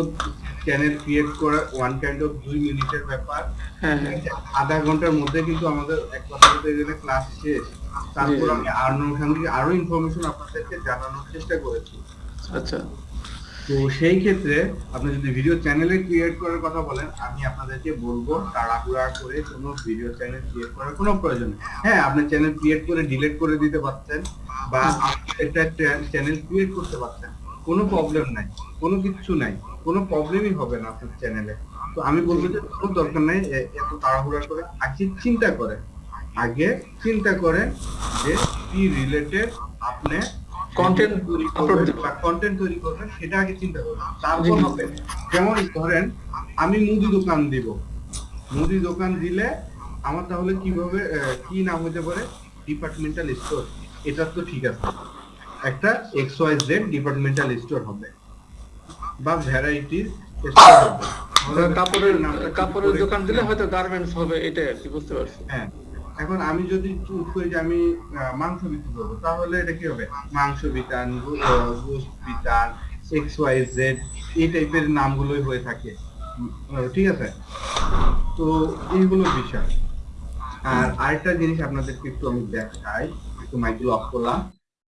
চ্যানেল ক্রিয়েট করা ওয়ান কাইন্ড অফ দুই মিনিটের ব্যাপার। হ্যাঁ হ্যাঁ। আধা ঘণ্টার মধ্যে কিন্তু আমাদের এক কথা বলতে গেলে ক্লাস শেষ। তারপর। আমি আনুষঙ্গিক আরও ইনফরমেশন আপনাদেরকে জানানোর চেষ্টা করেছি। আচ্ছা। তো সেই ক্ষেত্রে আপনি যদি ভিডিও চ্যানেলে ক্রিয়েট করার কথা বলেন আমি আপনাদেরকে বলব তাড়াহুড়া করে কোনো ভিডিও চ্যানেল ক্রিয়েট করার কোনো প্রয়োজন নেই। হ্যাঁ আপনি চ্যানেল ক্রিয়েট করে ডিলিট করে দিতে পারছেন বা একটা চ্যানেল ক্রিয়েট করতে পারছেন। কোনো প্রবলেম নাই কোনো কিছু নাই কোনো প্রবলেমই হবে না আপনার চ্যানেলে তো আমি বলব যে কোনো দরকার নাই এত তাড়াহুড়া করে আগে চিন্তা করেন আগে চিন্তা করেন যে কি রিলেটেড আপনি Content তৈরি করবেন। বা কন্টেন্ট তৈরি করবেন সেটা আগে চিন্তা করবেন। তারপর হবে যেমন ধরেন আমি মুদি দোকান দিব। মুদি দোকান দিলে আমার তাহলে কীভাবে কি নাম হতে পারে? ডিপার্টমেন্টাল স্টোর এটা তো ঠিক আছে। একটা X Y Z departmental store হবে। বা ভ্যারাইটির স্টোর হবে। কাপড়ের কাপড়ের দোকান দিলে হয়তো গার্মেন্টস হবে এটাই আর কি বুঝতে পারছি। হ্যাঁ। এখন আমি যদি চুজ করি যে আমি মাংস বিক্রি করব, তাহলে এটা কি হবে? মাংস বিতান গোস্ত বিতান এক্স ওয়াই জেড এই টাইপের নামগুলোই হয়ে থাকে। ঠিক আছে? তো এইগুলো বিষয়। আর আরেকটা জিনিস আপনাদেরকে একটু আমি দেখাই, একটু মাইকেল অফ করলাম।